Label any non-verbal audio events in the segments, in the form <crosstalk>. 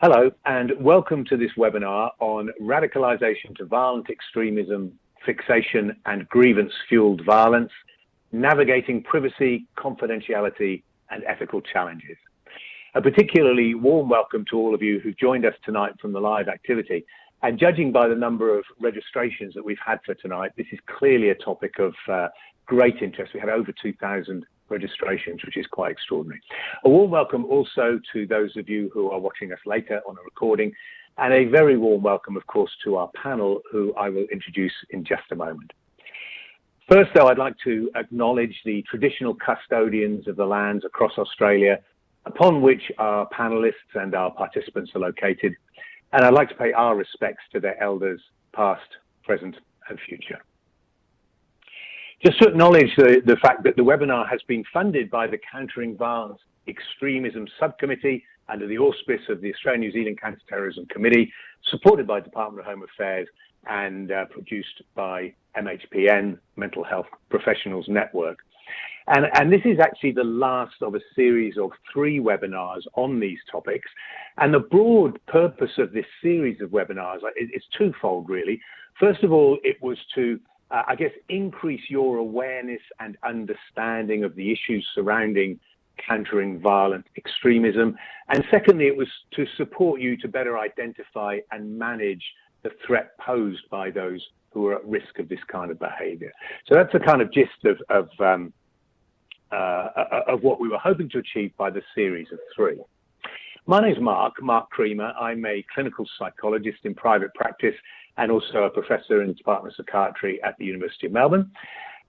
Hello, and welcome to this webinar on radicalization to violent extremism, fixation and grievance-fueled violence, navigating privacy, confidentiality and ethical challenges. A particularly warm welcome to all of you who joined us tonight from the live activity. And judging by the number of registrations that we've had for tonight, this is clearly a topic of uh, great interest. We had over 2,000 registrations, which is quite extraordinary. A warm welcome also to those of you who are watching us later on a recording, and a very warm welcome, of course, to our panel, who I will introduce in just a moment. First, though, I'd like to acknowledge the traditional custodians of the lands across Australia upon which our panelists and our participants are located, and I'd like to pay our respects to their elders, past, present, and future. Just to acknowledge the, the fact that the webinar has been funded by the Countering Violence Extremism Subcommittee under the auspice of the Australian New Zealand Counter-Terrorism Committee, supported by Department of Home Affairs and uh, produced by MHPN, Mental Health Professionals Network. And, and, this is actually the last of a series of three webinars on these topics. And the broad purpose of this series of webinars is twofold, really. First of all, it was to uh, I guess, increase your awareness and understanding of the issues surrounding countering violent extremism. And secondly, it was to support you to better identify and manage the threat posed by those who are at risk of this kind of behavior. So that's the kind of gist of, of, um, uh, of what we were hoping to achieve by the series of three. My name is Mark, Mark Creamer. I'm a clinical psychologist in private practice and also a professor in the Department of Psychiatry at the University of Melbourne.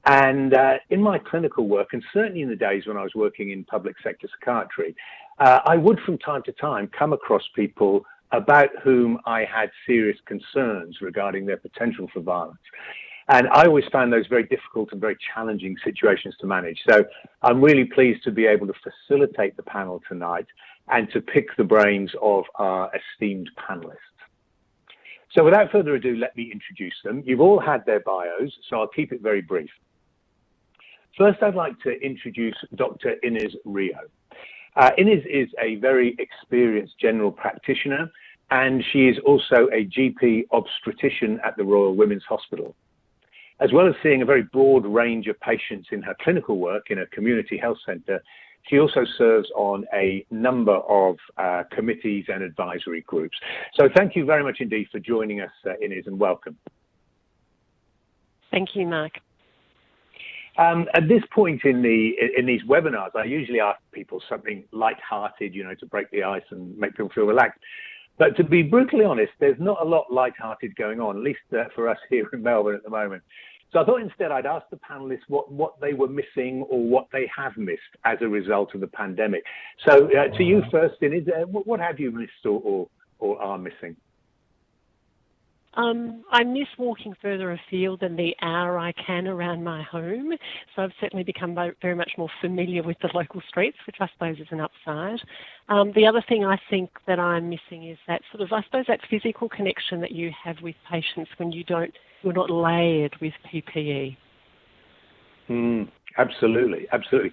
And uh, in my clinical work, and certainly in the days when I was working in public sector psychiatry, uh, I would from time to time come across people about whom I had serious concerns regarding their potential for violence. And I always found those very difficult and very challenging situations to manage. So I'm really pleased to be able to facilitate the panel tonight and to pick the brains of our esteemed panelists. So without further ado, let me introduce them. You've all had their bios, so I'll keep it very brief. First, I'd like to introduce Dr. Inez Rio. Uh, Inez is a very experienced general practitioner, and she is also a GP obstetrician at the Royal Women's Hospital. As well as seeing a very broad range of patients in her clinical work in a community health centre, she also serves on a number of uh, committees and advisory groups. So thank you very much indeed for joining us, uh, Inez, and welcome. Thank you, Mark. Um, at this point in the in these webinars, I usually ask people something light-hearted, you know, to break the ice and make people feel relaxed. But to be brutally honest, there's not a lot light-hearted going on, at least uh, for us <laughs> here in Melbourne at the moment. So I thought instead I'd ask the panelists what, what they were missing or what they have missed as a result of the pandemic. So uh, to you first, is uh, what have you missed or, or, or are missing? Um, I miss walking further afield than the hour I can around my home. So I've certainly become very much more familiar with the local streets, which I suppose is an upside. Um, the other thing I think that I'm missing is that sort of, I suppose, that physical connection that you have with patients when you don't you're not layered with PPE. Mm, absolutely, absolutely.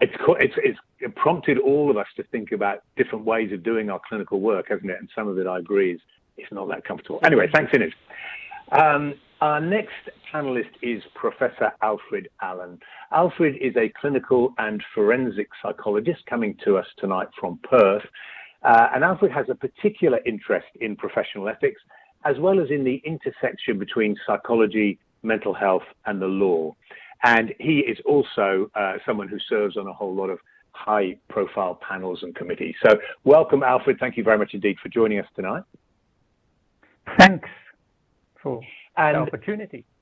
It's, it's, it's prompted all of us to think about different ways of doing our clinical work, hasn't it? And some of it, I agree, is, is not that comfortable. Anyway, thanks, Inez. Um, our next panelist is Professor Alfred Allan. Alfred is a clinical and forensic psychologist coming to us tonight from Perth. Uh, and Alfred has a particular interest in professional ethics as well as in the intersection between psychology, mental health, and the law. And he is also uh, someone who serves on a whole lot of high profile panels and committees. So welcome, Alfred. Thank you very much indeed for joining us tonight. Thanks for and, the opportunity. <laughs>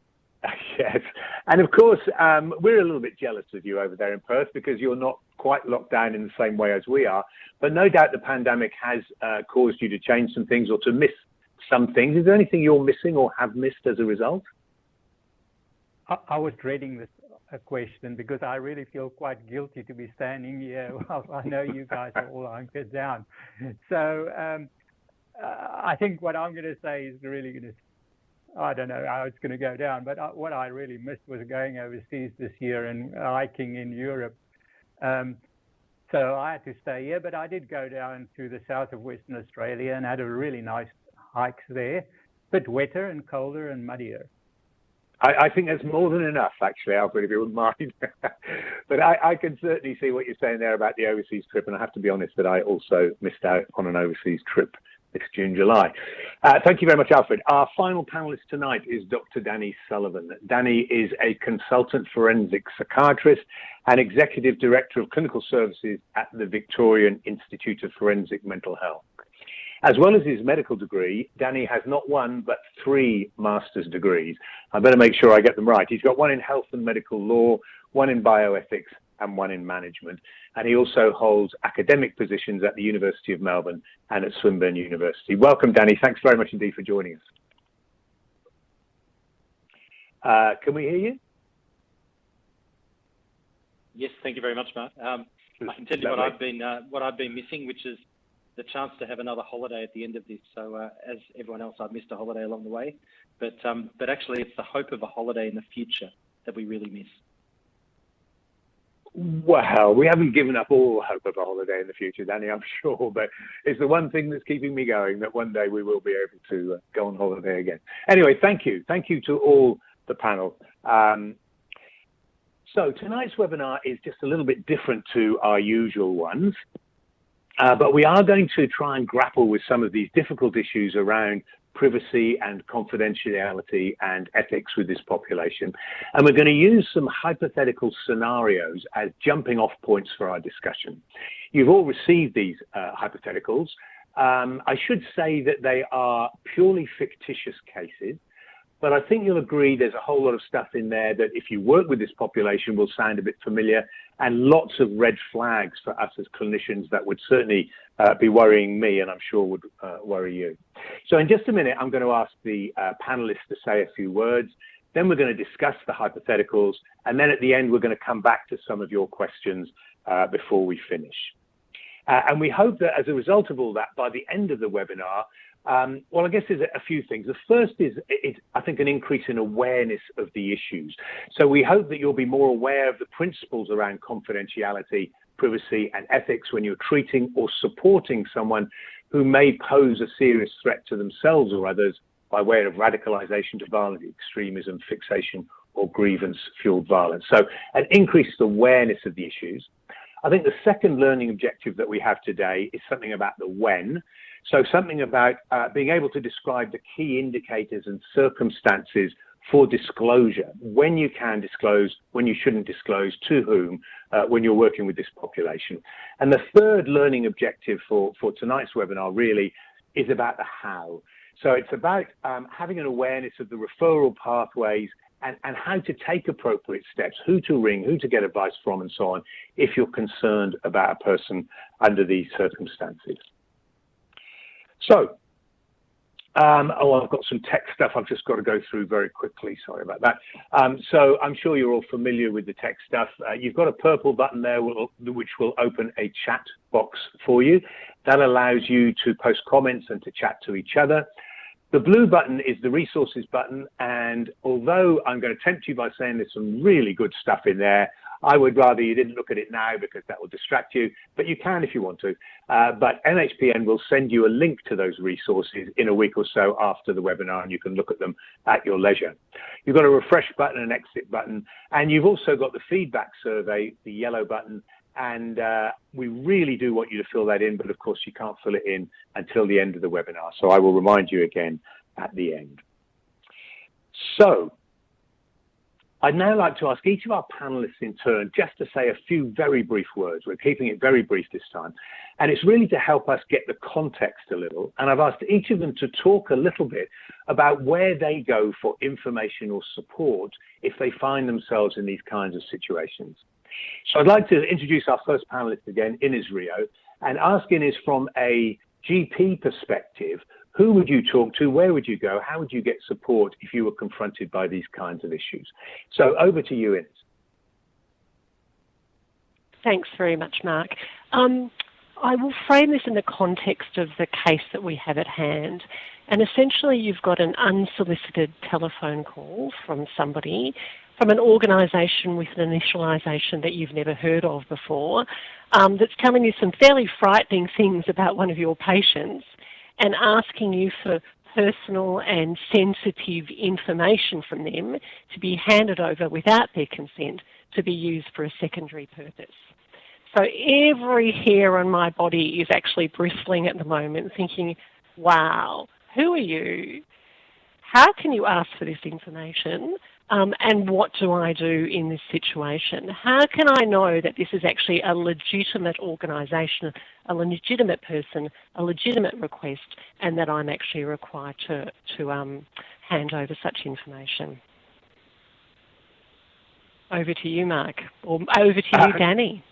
Yes, and of course, um, we're a little bit jealous of you over there in Perth because you're not quite locked down in the same way as we are. But no doubt the pandemic has uh, caused you to change some things or to miss some things. Is there anything you're missing or have missed as a result? I, I was dreading this uh, question because I really feel quite guilty to be standing here <laughs> while I know you guys are all hunkered down. So um, uh, I think what I'm going to say is really going to I don't know how it's going to go down, but uh, what I really missed was going overseas this year and hiking in Europe. Um, So I had to stay here, but I did go down to the south of Western Australia and had a really nice hike there. Bit wetter and colder and muddier. I, I think that's more than enough, actually, Alfred, if you wouldn't mind. <laughs> but I, I, can certainly see what you're saying there about the overseas trip, and I have to be honest that I also missed out on an overseas trip this June, July. Uh, thank you very much, Alfred. Our final panelist tonight is Dr. Danny Sullivan. Danny is a consultant forensic psychiatrist and executive director of clinical services at the Victorian Institute of Forensic Mental Health. As well as his medical degree, Danny has not one, but three master's degrees. I better make sure I get them right. He's got one in health and medical law, one in bioethics, and one in management. And he also holds academic positions at the University of Melbourne and at Swinburne University. Welcome, Danny. Thanks very much indeed for joining us. Uh, can we hear you? Yes, thank you very much, Mark. Um, I can tell you what I've been uh, what I've been missing, which is the chance to have another holiday at the end of this. So, uh, as everyone else, I've missed a holiday along the way, but um, but actually, it's the hope of a holiday in the future that we really miss. Well, we haven't given up all hope of a holiday in the future, Danny, I'm <laughs> sure, but it's the one thing that's keeping me going that one day we will be able to uh, go on holiday again. Anyway, thank you. Thank you to all the panel. Um, so tonight's webinar is just a little bit different to our usual ones, uh, but we are going to try and grapple with some of these difficult issues around privacy and confidentiality and ethics with this population. And we're going to use some hypothetical scenarios as jumping off points for our discussion. You've all received these uh, hypotheticals. Um, I should say that they are purely fictitious cases. But I think you'll agree there's a whole lot of stuff in there that if you work with this population will sound a bit familiar and lots of red flags for us as clinicians that would certainly uh, be worrying me and I'm sure would uh, worry you. So in just a minute, I'm going to ask the uh, panelists to say a few words. Then we're going to discuss the hypotheticals. And then at the end, we're going to come back to some of your questions uh, before we finish. Uh, and we hope that as a result of all that, by the end of the webinar, um, well, I guess there's a few things. The first is, I think, an increase in awareness of the issues. So we hope that you'll be more aware of the principles around confidentiality, privacy, and ethics when you're treating or supporting someone who may pose a serious threat to themselves or others by way of radicalization to violent extremism, fixation, or grievance-fueled violence. So an increased awareness of the issues. I think the second learning objective that we have today is something about the when. So something about uh, being able to describe the key indicators and circumstances for disclosure, when you can disclose, when you shouldn't disclose, to whom, uh, when you're working with this population. And the third learning objective for, for tonight's webinar really is about the how. So it's about um, having an awareness of the referral pathways and, and how to take appropriate steps, who to ring, who to get advice from, and so on, if you're concerned about a person under these circumstances. So, um, oh, I've got some tech stuff I've just got to go through very quickly. Sorry about that. Um, so I'm sure you're all familiar with the tech stuff. Uh, you've got a purple button there which will open a chat box for you. That allows you to post comments and to chat to each other. The blue button is the resources button. And although I'm going to tempt you by saying there's some really good stuff in there, I would rather you didn't look at it now because that will distract you, but you can if you want to. Uh, but MHPN will send you a link to those resources in a week or so after the webinar, and you can look at them at your leisure. You've got a refresh button an exit button, and you've also got the feedback survey, the yellow button, and uh, we really do want you to fill that in, but of course you can't fill it in until the end of the webinar. So I will remind you again at the end. So I'd now like to ask each of our panelists in turn just to say a few very brief words. We're keeping it very brief this time. And it's really to help us get the context a little. And I've asked each of them to talk a little bit about where they go for information or support if they find themselves in these kinds of situations. So I'd like to introduce our first panelist again, Ines Rio, and ask Ines from a GP perspective, who would you talk to? Where would you go? How would you get support if you were confronted by these kinds of issues? So over to you, Ines. Thanks very much, Mark. Um, I will frame this in the context of the case that we have at hand. And essentially, you've got an unsolicited telephone call from somebody from an organisation with an initialisation that you've never heard of before, um, that's telling you some fairly frightening things about one of your patients and asking you for personal and sensitive information from them to be handed over without their consent to be used for a secondary purpose. So every hair on my body is actually bristling at the moment thinking, wow, who are you? How can you ask for this information? Um, and what do I do in this situation? How can I know that this is actually a legitimate organisation, a legitimate person, a legitimate request, and that I'm actually required to, to um, hand over such information? Over to you, Mark, or over to you, uh, Danny.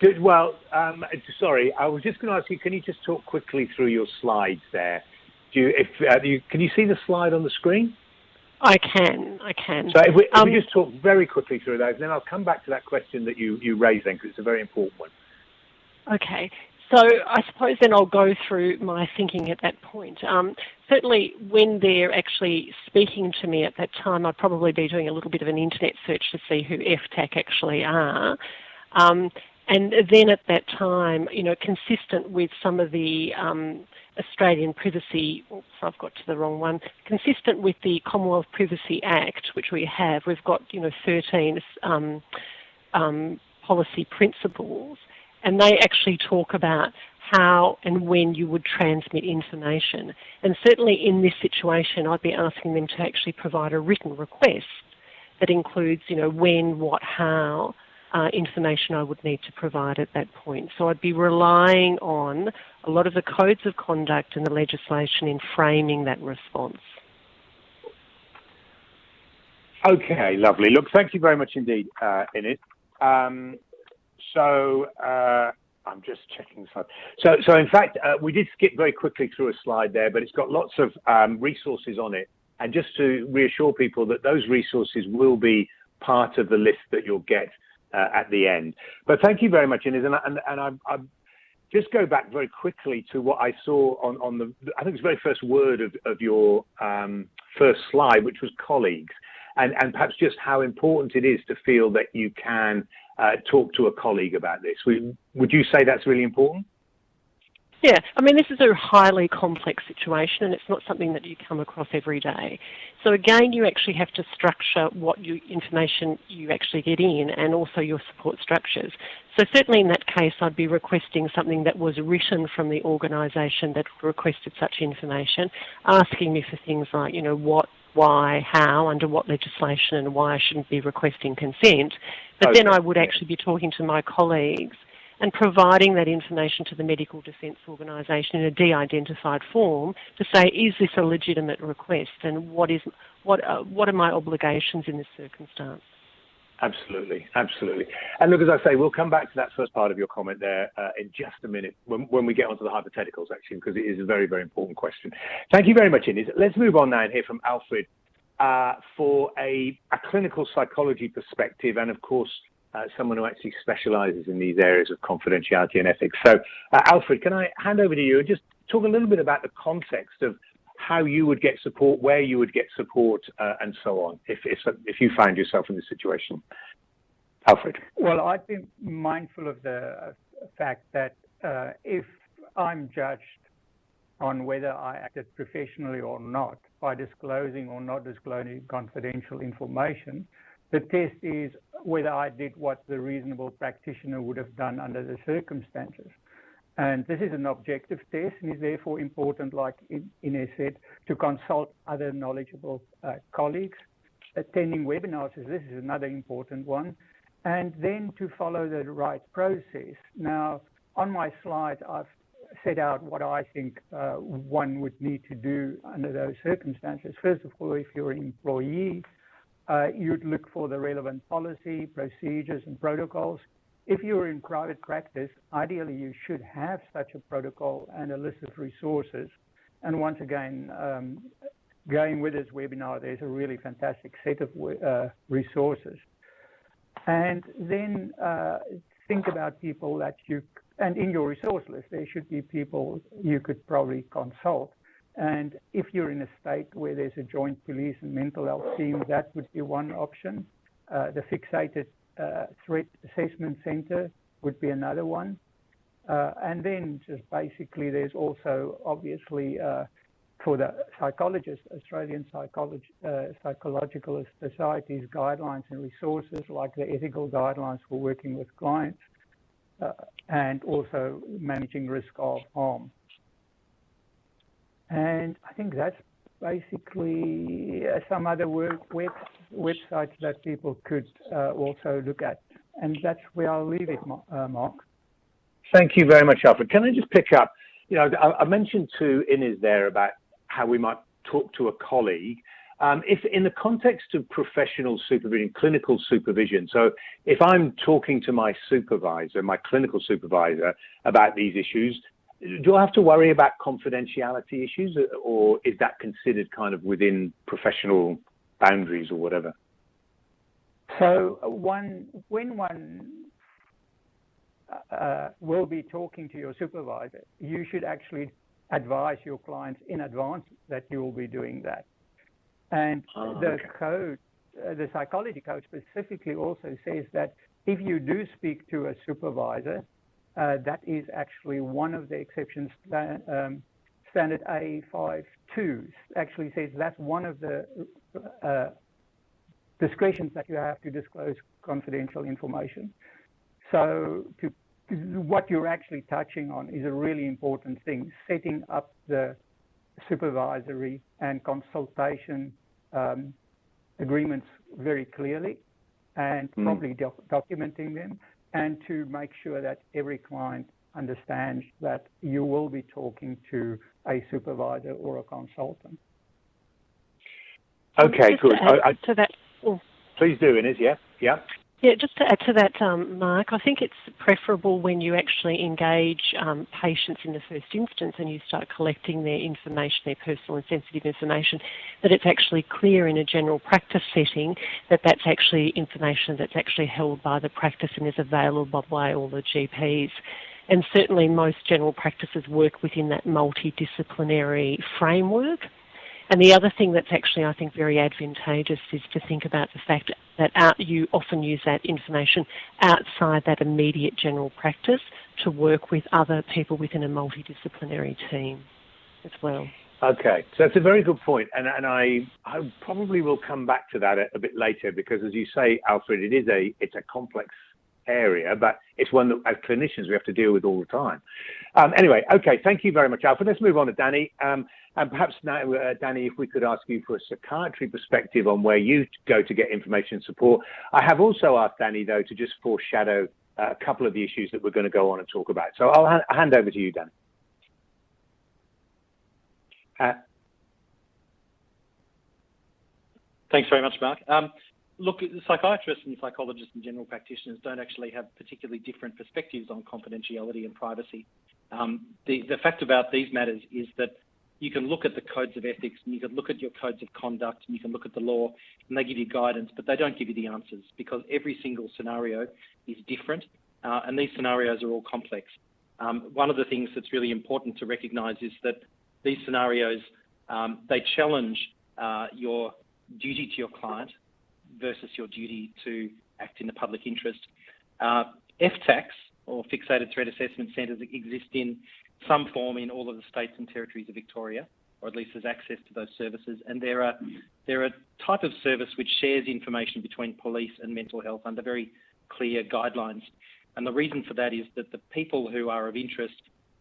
Good. Well, um, sorry, I was just going to ask you. Can you just talk quickly through your slides there? Do you, if uh, you, can you see the slide on the screen? I can, I can. So if we, if um, we just talk very quickly through those, and then I'll come back to that question that you, you raised then, because it's a very important one. Okay. So I suppose then I'll go through my thinking at that point. Um, certainly when they're actually speaking to me at that time, I'd probably be doing a little bit of an internet search to see who FTAC actually are. Um, and then at that time, you know, consistent with some of the um, Australian Privacy, oops, I've got to the wrong one, consistent with the Commonwealth Privacy Act, which we have, we've got, you know, 13 um, um, policy principles, and they actually talk about how and when you would transmit information. And certainly in this situation, I'd be asking them to actually provide a written request that includes, you know, when, what, how, uh, information I would need to provide at that point. So I'd be relying on a lot of the codes of conduct and the legislation in framing that response. Okay, lovely. Look, thank you very much indeed, uh. Um, so uh, I'm just checking the slide. So, so in fact, uh, we did skip very quickly through a slide there, but it's got lots of um, resources on it. And just to reassure people that those resources will be part of the list that you'll get uh, at the end. But thank you very much, Inez. And, and, and I, I just go back very quickly to what I saw on, on the, I think it's the very first word of, of your um, first slide, which was colleagues. And, and perhaps just how important it is to feel that you can uh, talk to a colleague about this. Would you say that's really important? Yeah, I mean, this is a highly complex situation and it's not something that you come across every day. So again, you actually have to structure what you, information you actually get in and also your support structures. So certainly in that case, I'd be requesting something that was written from the organisation that requested such information, asking me for things like, you know, what, why, how, under what legislation and why I shouldn't be requesting consent. But okay. then I would actually be talking to my colleagues and providing that information to the Medical Defence Organisation in a de-identified form to say, is this a legitimate request and what, is, what, uh, what are my obligations in this circumstance? Absolutely, absolutely. And look, as I say, we'll come back to that first part of your comment there uh, in just a minute when, when we get onto the hypotheticals, actually, because it is a very, very important question. Thank you very much, Inez. Let's move on now and hear from Alfred uh, for a, a clinical psychology perspective and, of course, uh, someone who actually specializes in these areas of confidentiality and ethics. So, uh, Alfred, can I hand over to you and just talk a little bit about the context of how you would get support, where you would get support, uh, and so on, if, if, if you find yourself in this situation? Alfred. Well, I'd be mindful of the fact that uh, if I'm judged on whether I acted professionally or not by disclosing or not disclosing confidential information, the test is whether I did what the reasonable practitioner would have done under the circumstances. And this is an objective test and is therefore important, like Inez said, to consult other knowledgeable uh, colleagues. Attending webinars, this is another important one. And then to follow the right process. Now, on my slide, I've set out what I think uh, one would need to do under those circumstances. First of all, if you're an employee, uh, you'd look for the relevant policy, procedures, and protocols. If you're in private practice, ideally you should have such a protocol and a list of resources. And once again, um, going with this webinar, there's a really fantastic set of uh, resources. And then uh, think about people that you, and in your resource list, there should be people you could probably consult. And if you're in a state where there's a joint police and mental health team, that would be one option. Uh, the fixated uh, threat assessment center would be another one. Uh, and then just basically there's also obviously uh, for the psychologists, Australian uh, Psychological Society's guidelines and resources like the ethical guidelines for working with clients uh, and also managing risk of harm. And I think that's basically uh, some other work, web, websites that people could uh, also look at. And that's where I'll leave it, uh, Mark. Thank you very much, Alfred. Can I just pick up? You know, I, mentioned to Inez there about how we might talk to a colleague. Um, if in the context of professional supervision, clinical supervision, so if I'm talking to my supervisor, my clinical supervisor about these issues, do I have to worry about confidentiality issues or is that considered kind of within professional boundaries or whatever? So one, when one uh, will be talking to your supervisor, you should actually advise your clients in advance that you will be doing that. And oh, the okay. code, uh, the psychology code specifically also says that if you do speak to a supervisor, uh, that is actually one of the exceptions. Um, standard A52 actually says that's one of the uh, discretions that you have to disclose confidential information. So to what you're actually touching on is a really important thing, setting up the supervisory and consultation um, agreements very clearly and mm. probably doc documenting them and to make sure that every client understands that you will be talking to a supervisor or a consultant. Okay, good. I, I, to that, oh. Please do, Inez. Yeah, yeah. Yeah, just to add to that, um, Mark, I think it's preferable when you actually engage um, patients in the first instance and you start collecting their information, their personal and sensitive information, that it's actually clear in a general practice setting that that's actually information that's actually held by the practice and is available by all the GPs. And certainly most general practices work within that multidisciplinary framework. And the other thing that's actually, I think, very advantageous is to think about the fact that out, you often use that information outside that immediate general practice to work with other people within a multidisciplinary team as well. Okay, so that's a very good point, and and I I probably will come back to that a, a bit later because, as you say, Alfred, it is a it's a complex area, but it's one that as clinicians we have to deal with all the time. Um, anyway, okay, thank you very much, Alfred. Let's move on to Danny. Um, perhaps now, uh, Danny, if we could ask you for a psychiatry perspective on where you go to get information and support. I have also asked Danny, though, to just foreshadow uh, a couple of the issues that we're going to go on and talk about. So I'll ha hand over to you, Danny. Uh, Thanks very much, Mark. Um, look, psychiatrists and psychologists and general practitioners don't actually have particularly different perspectives on confidentiality and privacy. Um, the, the fact about these matters is that you can look at the codes of ethics and you can look at your codes of conduct and you can look at the law and they give you guidance, but they don't give you the answers because every single scenario is different uh, and these scenarios are all complex. Um, one of the things that's really important to recognise is that these scenarios, um, they challenge uh, your duty to your client versus your duty to act in the public interest. Uh, FTACs, or Fixated Threat Assessment Centres, exist in some form in all of the states and territories of Victoria, or at least there's access to those services. And they're a, they're a type of service which shares information between police and mental health under very clear guidelines. And the reason for that is that the people who are of interest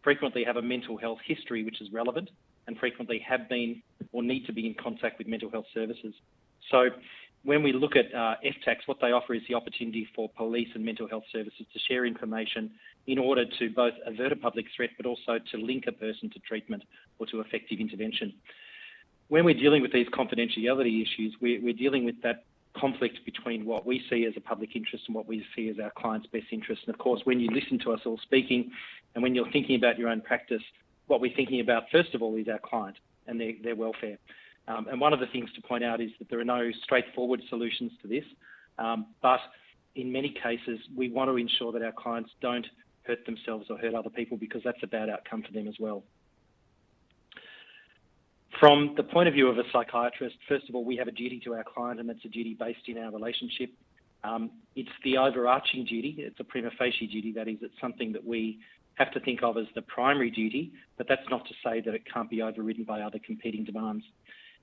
frequently have a mental health history which is relevant and frequently have been or need to be in contact with mental health services. So when we look at uh, FTACs, what they offer is the opportunity for police and mental health services to share information in order to both avert a public threat but also to link a person to treatment or to effective intervention. When we're dealing with these confidentiality issues, we're, we're dealing with that conflict between what we see as a public interest and what we see as our client's best interest. And of course, when you listen to us all speaking and when you're thinking about your own practice, what we're thinking about first of all is our client and their, their welfare. Um, and one of the things to point out is that there are no straightforward solutions to this, um, but in many cases, we want to ensure that our clients don't hurt themselves or hurt other people because that's a bad outcome for them as well. From the point of view of a psychiatrist, first of all, we have a duty to our client, and that's a duty based in our relationship. Um, it's the overarching duty. It's a prima facie duty. That is, it's something that we have to think of as the primary duty, but that's not to say that it can't be overridden by other competing demands.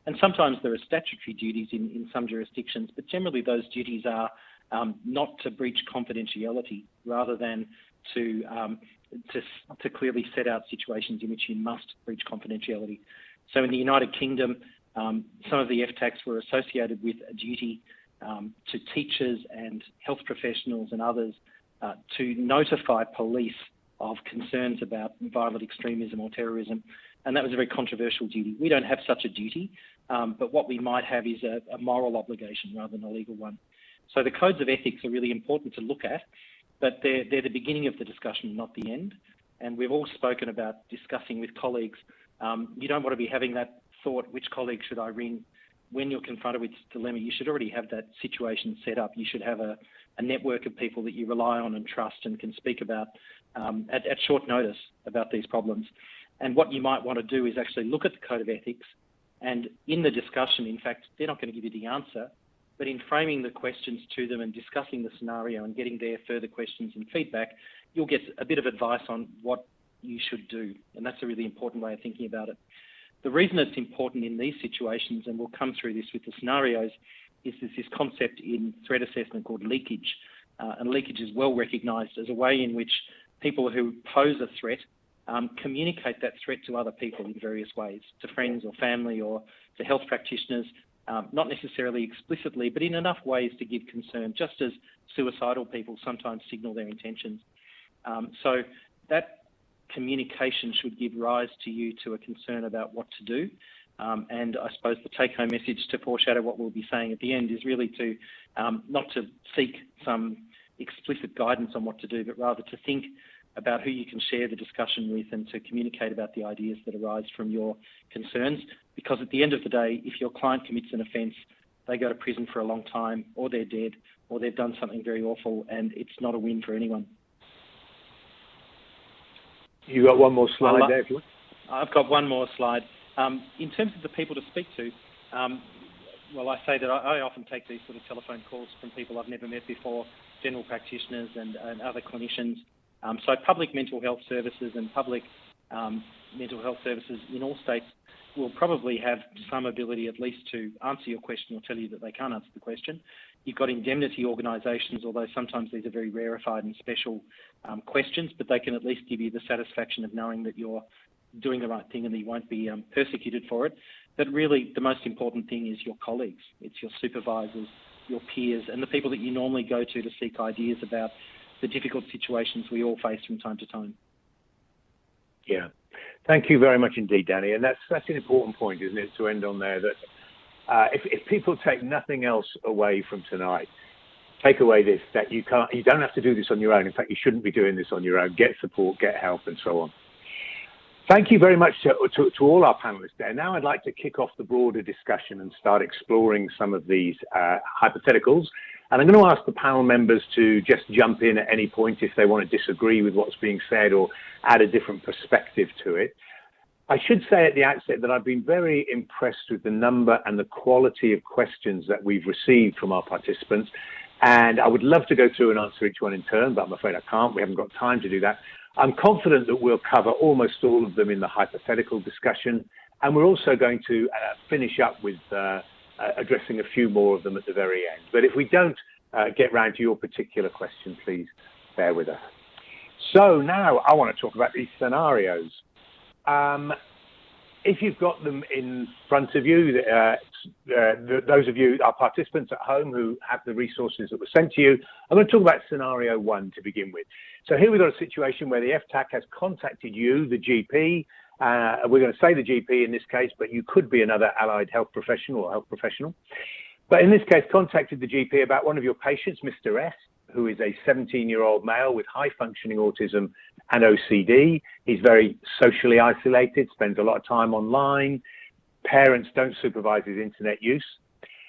And sometimes there are statutory duties in, in some jurisdictions, but generally those duties are um, not to breach confidentiality rather than to, um, to, to clearly set out situations in which you must breach confidentiality. So in the United Kingdom, um, some of the FTACs were associated with a duty um, to teachers and health professionals and others uh, to notify police of concerns about violent extremism or terrorism. And that was a very controversial duty. We don't have such a duty, um, but what we might have is a, a moral obligation rather than a legal one. So the codes of ethics are really important to look at, but they're, they're the beginning of the discussion, not the end. And we've all spoken about discussing with colleagues. Um, you don't want to be having that thought, which colleague should I ring? When you're confronted with this dilemma, you should already have that situation set up. You should have a, a network of people that you rely on and trust and can speak about um, at, at short notice about these problems. And what you might want to do is actually look at the code of ethics and in the discussion, in fact, they're not going to give you the answer, but in framing the questions to them and discussing the scenario and getting their further questions and feedback, you'll get a bit of advice on what you should do. And that's a really important way of thinking about it. The reason it's important in these situations, and we'll come through this with the scenarios, is there's this concept in threat assessment called leakage. Uh, and leakage is well recognised as a way in which people who pose a threat um, communicate that threat to other people in various ways, to friends or family or to health practitioners, um, not necessarily explicitly, but in enough ways to give concern, just as suicidal people sometimes signal their intentions. Um, so that communication should give rise to you to a concern about what to do. Um, and I suppose the take-home message to foreshadow what we'll be saying at the end is really to um, not to seek some explicit guidance on what to do, but rather to think about who you can share the discussion with and to communicate about the ideas that arise from your concerns. Because at the end of the day, if your client commits an offence, they go to prison for a long time, or they're dead, or they've done something very awful, and it's not a win for anyone. You got one more slide there, if you want. I've got one more slide. Um, in terms of the people to speak to, um, well, I say that I, I, often take these sort of telephone calls from people I've never met before, general practitioners and, and other clinicians. Um, so public mental health services and public um, mental health services in all states will probably have some ability at least to answer your question or tell you that they can't answer the question. You've got indemnity organisations, although sometimes these are very rarefied and special um, questions, but they can at least give you the satisfaction of knowing that you're doing the right thing and that you won't be um, persecuted for it. But really, the most important thing is your colleagues. It's your supervisors, your peers, and the people that you normally go to to seek ideas about the difficult situations we all face from time to time. Yeah. Thank you very much indeed, Danny. And that's that's an important point, isn't it, to end on there that uh, if, if people take nothing else away from tonight, take away this that you can't you don't have to do this on your own. In fact, you shouldn't be doing this on your own. Get support, get help, and so on. Thank you very much to, to, to, all our panelists there. Now I'd like to kick off the broader discussion and start exploring some of these uh, hypotheticals and I'm going to ask the panel members to just jump in at any point if they want to disagree with what's being said or add a different perspective to it. I should say at the outset that I've been very impressed with the number and the quality of questions that we've received from our participants. And I would love to go through and answer each one in turn, but I'm afraid I can't. We haven't got time to do that. I'm confident that we'll cover almost all of them in the hypothetical discussion. And we're also going to uh, finish up with uh, addressing a few more of them at the very end. But if we don't uh, get round to your particular question, please bear with us. So now I want to talk about these scenarios. Um, if you've got them in front of you, uh, uh, those of you, our participants at home who have the resources that were sent to you, I'm going to talk about scenario one to begin with. So here we've got a situation where the FTAC has contacted you, the GP, uh, we're going to say the GP in this case, but you could be another allied health professional or health professional. But in this case, contacted the GP about one of your patients, Mr. S, who is a 17 year old male with high functioning autism and OCD. He's very socially isolated, spends a lot of time online. Parents don't supervise his internet use.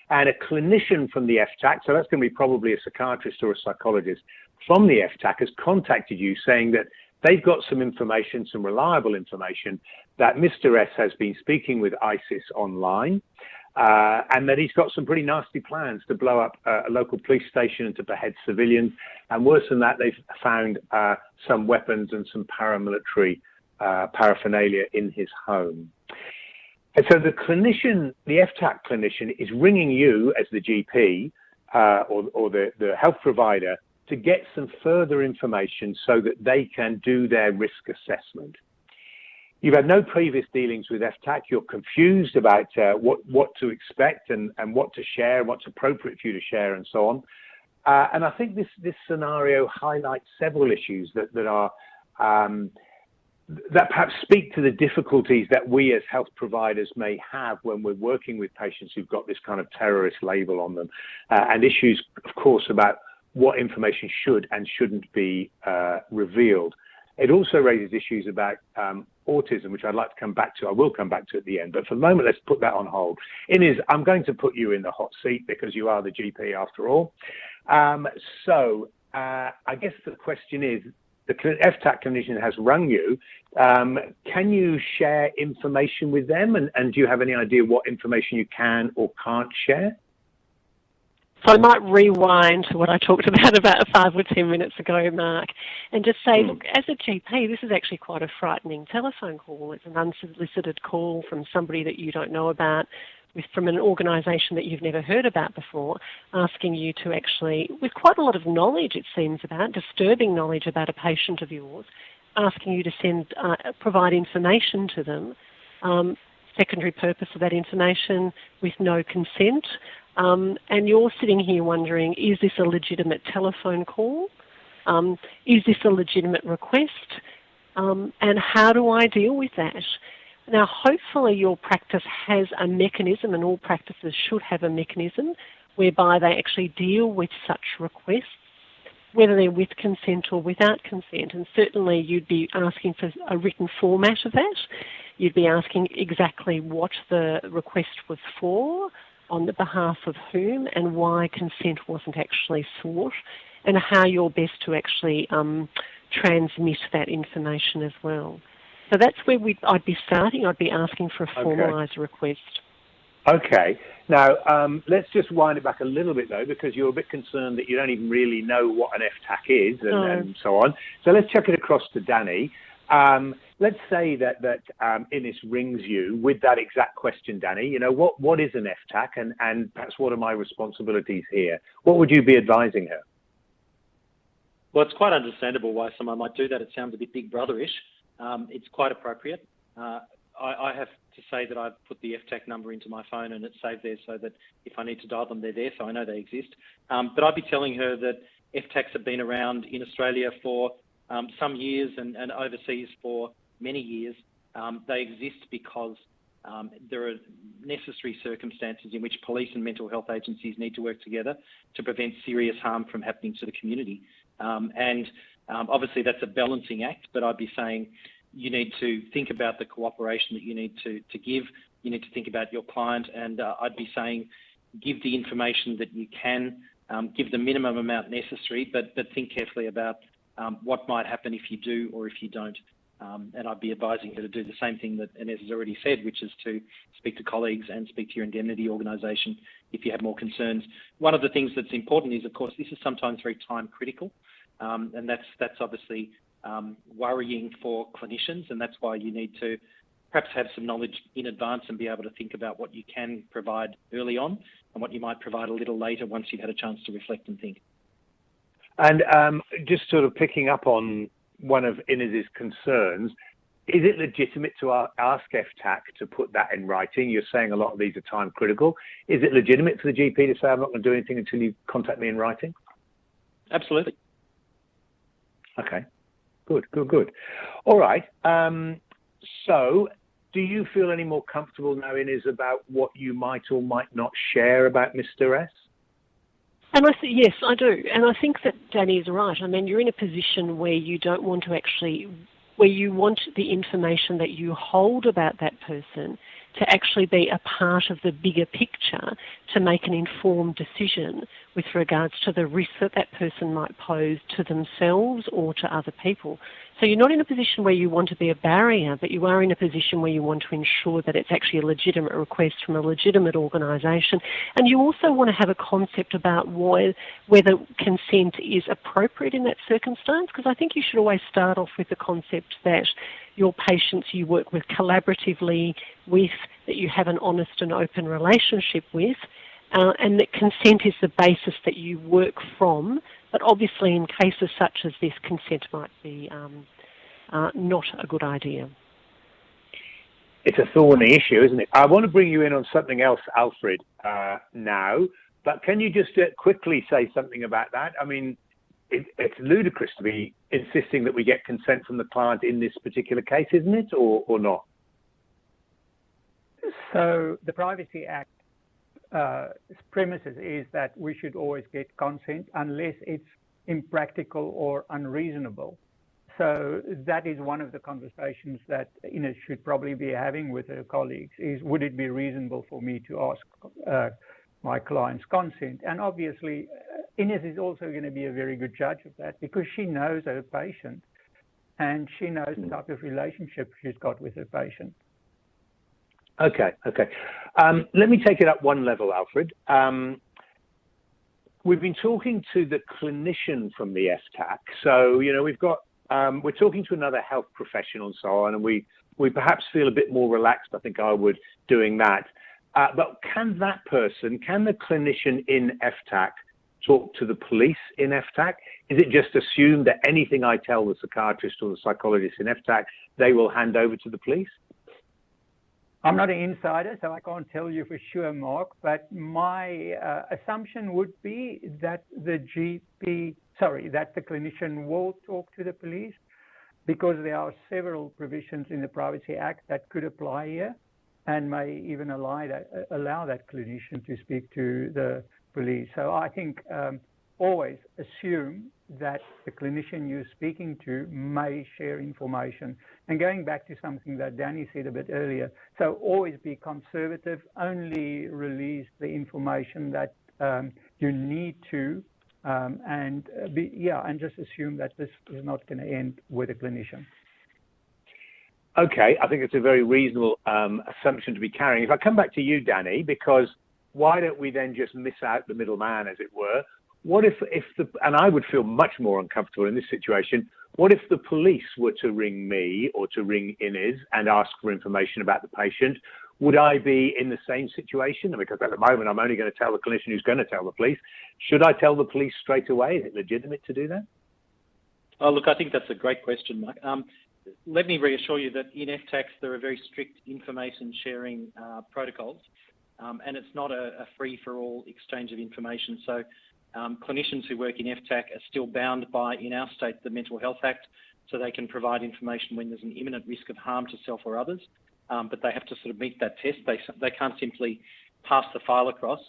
And a clinician from the FTAC, so that's going to be probably a psychiatrist or a psychologist from the FTAC, has contacted you saying that they've got some information, some reliable information, that Mr. S has been speaking with ISIS online. uh, and that he's got some pretty nasty plans to blow up uh, a local police station and to behead civilians. And worse than that, they've found uh, some weapons and some paramilitary uh, paraphernalia in his home. And so the clinician, the FTAC clinician, is ringing you as the GP uh, or, or the, the health provider to get some further information so that they can do their risk assessment. You've had no previous dealings with FTAC. You're confused about uh, what, what to expect and, and what to share, and what's appropriate for you to share, and so on. Uh, and I think this, this scenario highlights several issues that, that are um, that perhaps speak to the difficulties that we as health providers may have when we're working with patients who've got this kind of terrorist label on them, uh, and issues, of course, about what information should and shouldn't be uh, revealed. It also raises issues about um, autism, which I'd like to come back to. I will come back to at the end, but for the moment, let's put that on hold. Inez, I'm going to put you in the hot seat because you are the GP after all. Um, so uh, I guess the question is, the FTAC clinician has rung you. Um, can you share information with them? And, and do you have any idea what information you can or can't share? So I might rewind to what I talked <laughs> about about five or ten minutes ago, Mark, and just say, mm. look, as a GP, this is actually quite a frightening telephone call. It's an unsolicited call from somebody that you don't know about, with, from an organisation that you've never heard about before, asking you to actually, with quite a lot of knowledge, it seems about disturbing knowledge about a patient of yours, asking you to send, uh, provide information to them. Um, secondary purpose of that information with no consent. Um, and you're sitting here wondering, is this a legitimate telephone call? Um, is this a legitimate request? Um, and how do I deal with that? Now, hopefully, your practice has a mechanism, and all practices should have a mechanism whereby they actually deal with such requests, whether they're with consent or without consent. And certainly, you'd be asking for a written format of that. You'd be asking exactly what the request was for, on the behalf of whom and why consent wasn't actually sought and how you're best to actually um, transmit that information as well. So that's where we I'd be starting. I'd be asking for a formalised okay. request. Okay. Now, um, let's just wind it back a little bit, though, because you're a bit concerned that you don't even really know what an FTAC is and, no. and so on. So let's chuck it across to Danny. Um, let's say that that um, Innes rings you with that exact question, Danny. You know, what what is an FTAC, and and perhaps what are my responsibilities here? What would you be advising her? Well, it's quite understandable why someone might do that. It sounds a bit big brotherish. Um, it's quite appropriate. Uh, I, I, have to say that I've put the FTAC number into my phone and it's saved there so that if I need to dial them, they're there, so I know they exist. Um, but I'd be telling her that FTACs have been around in Australia for um, some years and, and, overseas for many years. Um, they exist because um, there are necessary circumstances in which police and mental health agencies need to work together to prevent serious harm from happening to the community. Um, and um, obviously, that's a balancing act, but I'd be saying you need to think about the cooperation that you need to, to give. You need to think about your client, and uh, I'd be saying give the information that you can, um, give the minimum amount necessary, but, but think carefully about um, what might happen if you do or if you don't. Um, and I'd be advising you to do the same thing that Inez has already said, which is to speak to colleagues and speak to your indemnity organisation if you have more concerns. One of the things that's important is, of course, this is sometimes very time critical, um, and that's that's obviously um, worrying for clinicians, and that's why you need to perhaps have some knowledge in advance and be able to think about what you can provide early on and what you might provide a little later once you've had a chance to reflect and think. And um, just sort of picking up on one of Inez's concerns, is it legitimate to ask FTAC to put that in writing? You're saying a lot of these are time critical. Is it legitimate for the GP to say, I'm not going to do anything until you contact me in writing? Absolutely. Okay, good, good, good. All right. Um, so, do you feel any more comfortable now, Inez, about what you might or might not share about Mr. S? Th- yes, I do, and I think that Danny is right. I mean, you're in a position where you don't want to actually, where you want the information that you hold about that person to actually be a part of the bigger picture to make an informed decision with regards to the risk that that person might pose to themselves or to other people. So you're not in a position where you want to be a barrier, but you are in a position where you want to ensure that it's actually a legitimate request from a legitimate organisation. And you also want to have a concept about why, whether consent is appropriate in that circumstance, because I think you should always start off with the concept that your patients you work with collaboratively with, that you have an honest and open relationship with, uh, and that consent is the basis that you work from. But obviously, in cases such as this, consent might be um, uh, not a good idea. It's a thorny issue, isn't it? I want to bring you in on something else, Alfred, uh, now. But can you just uh, quickly say something about that? I mean, it, it's ludicrous to be insisting that we get consent from the client in this particular case, isn't it, or, or not? So the Privacy Act uh, premises is that we should always get consent unless it's impractical or unreasonable. So that is one of the conversations that Ines should probably be having with her colleagues is would it be reasonable for me to ask uh, my client's consent? And obviously, uh, Ines is also going to be a very good judge of that because she knows her patient and she knows the type of relationship she's got with her patient. Okay, okay. Um, let me take it up one level, Alfred. Um, we've been talking to the clinician from the FTAC. So, you know, we've got, um, we're talking to another health professional and so on, and we, we perhaps feel a bit more relaxed, I think I would, doing that. Uh, but can that person, can the clinician in FTAC talk to the police in FTAC? Is it just assumed that anything I tell the psychiatrist or the psychologist in FTAC, they will hand over to the police? I'm not an insider, so I can't tell you for sure, Mark, but my uh, assumption would be that the GP, sorry, that the clinician will talk to the police because there are several provisions in the Privacy Act that could apply here and may even allow that, allow that clinician to speak to the police. So I think um, always assume that the clinician you're speaking to may share information. And going back to something that Danny said a bit earlier, so always be conservative, only release the information that um, you need to, um, and be, yeah, and just assume that this is not going to end with a clinician. Okay, I think it's a very reasonable um, assumption to be carrying. If I come back to you, Danny, because why don't we then just miss out the middleman, as it were? What if, if the, and I would feel much more uncomfortable in this situation, what if the police were to ring me or to ring Ines and ask for information about the patient? Would I be in the same situation? Because at the moment, I'm only going to tell the clinician who's going to tell the police. Should I tell the police straight away? Is it legitimate to do that? Oh, look, I think that's a great question, Mike. Um, let me reassure you that in FTACs, there are very strict information sharing uh, protocols, um, and it's not a, a free for all exchange of information. So um, clinicians who work in FTAC are still bound by, in our state, the Mental Health Act, so they can provide information when there's an imminent risk of harm to self or others. Um, but they have to sort of meet that test. They, they can't simply pass the file across.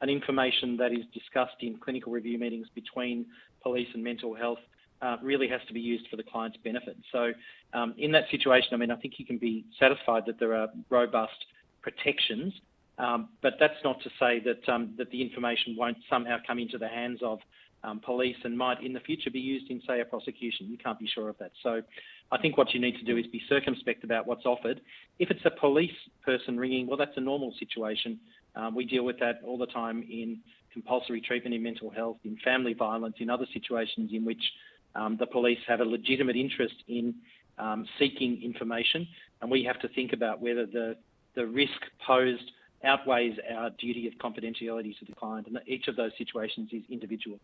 And information that is discussed in clinical review meetings between police and mental health uh, really has to be used for the client's benefit. So um, in that situation, I mean, I think you can be satisfied that there are robust protections um, but that's not to say that um, that the information won't somehow come into the hands of um, police and might in the future be used in, say, a prosecution. You can't be sure of that. So I think what you need to do is be circumspect about what's offered. If it's a police person ringing, well, that's a normal situation. Um, we deal with that all the time in compulsory treatment in mental health, in family violence, in other situations in which um, the police have a legitimate interest in um, seeking information, and we have to think about whether the the risk posed outweighs our duty of confidentiality to the client, and each of those situations is individual.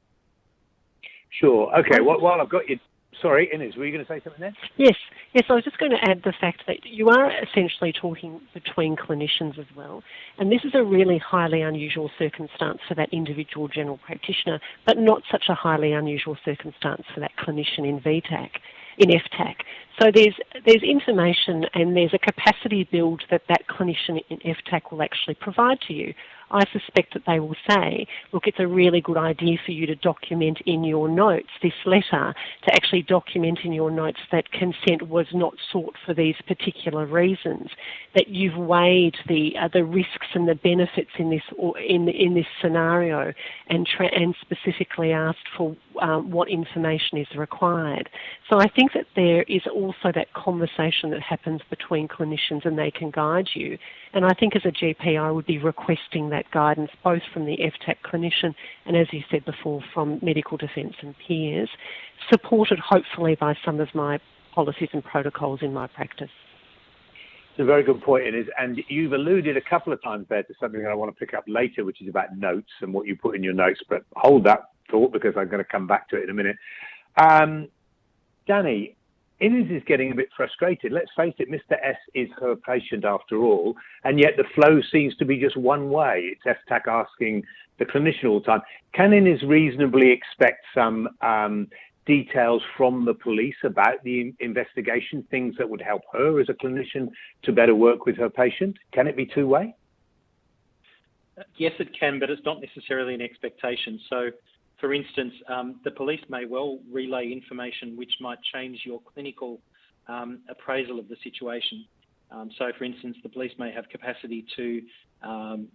Sure. Okay. Well, while I've got you, sorry, Ines, were you going to say something there? Yes. Yes, I was just going to add the fact that you are essentially talking between clinicians as well, and this is a really highly unusual circumstance for that individual general practitioner, but not such a highly unusual circumstance for that clinician in VTAC in FTAC. So there's there's information and there's a capacity build that that clinician in FTAC will actually provide to you. I suspect that they will say, look, it's a really good idea for you to document in your notes this letter, to actually document in your notes that consent was not sought for these particular reasons, that you've weighed the uh, the risks and the benefits in this in in this scenario, and and specifically asked for um, what information is required. So I think that there is also that conversation that happens between clinicians, and they can guide you. And I think as a GP, I would be requesting that guidance both from the FTAC clinician and, as you said before, from medical defence and peers, supported hopefully by some of my policies and protocols in my practice. It's a very good point, and you've alluded a couple of times there to something that I want to pick up later, which is about notes and what you put in your notes. But hold that thought because I'm going to come back to it in a minute. Um, Danny, Inez is getting a bit frustrated. Let's face it, Mr. S is her patient after all, and yet the flow seems to be just one way. It's FTAC asking the clinician all the time. Can Innes reasonably expect some um, details from the police about the investigation, things that would help her as a clinician to better work with her patient? Can it be two way? Yes, it can, but it's not necessarily an expectation. So for instance, um, the police may well relay information which might change your clinical um, appraisal of the situation. Um, so, for instance, the police may have capacity to um,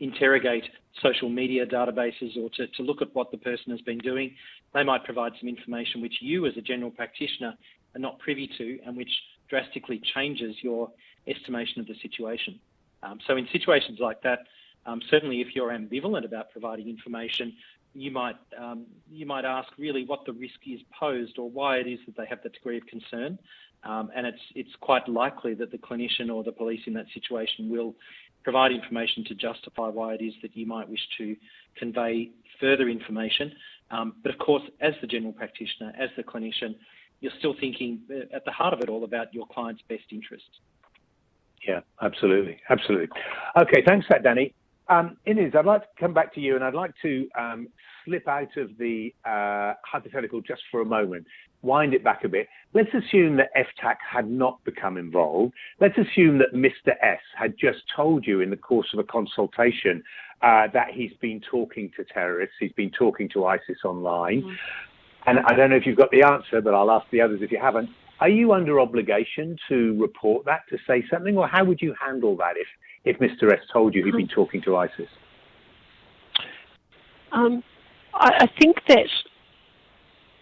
interrogate social media databases or to, to, look at what the person has been doing. They might provide some information which you, as a general practitioner, are not privy to and which drastically changes your estimation of the situation. Um, so, in situations like that, um, certainly if you're ambivalent about providing information, you might um, you might ask really what the risk is posed or why it is that they have that degree of concern, um, and it's it's quite likely that the clinician or the police in that situation will provide information to justify why it is that you might wish to convey further information. Um, but of course, as the general practitioner, as the clinician, you're still thinking uh, at the heart of it all about your client's best interests. Yeah, absolutely, absolutely. Okay, thanks for that, Danny. Um, Inez, I'd like to come back to you and I'd like to um, slip out of the uh, hypothetical just for a moment, wind it back a bit. Let's assume that FTAC had not become involved. Let's assume that Mr. S had just told you in the course of a consultation uh, that he's been talking to terrorists, he's been talking to ISIS online. Mm. And I don't know if you've got the answer, but I'll ask the others if you haven't. Are you under obligation to report that, to say something, or how would you handle that if if Mr. S told you he'd been talking to ISIS? Um, I, I, think that.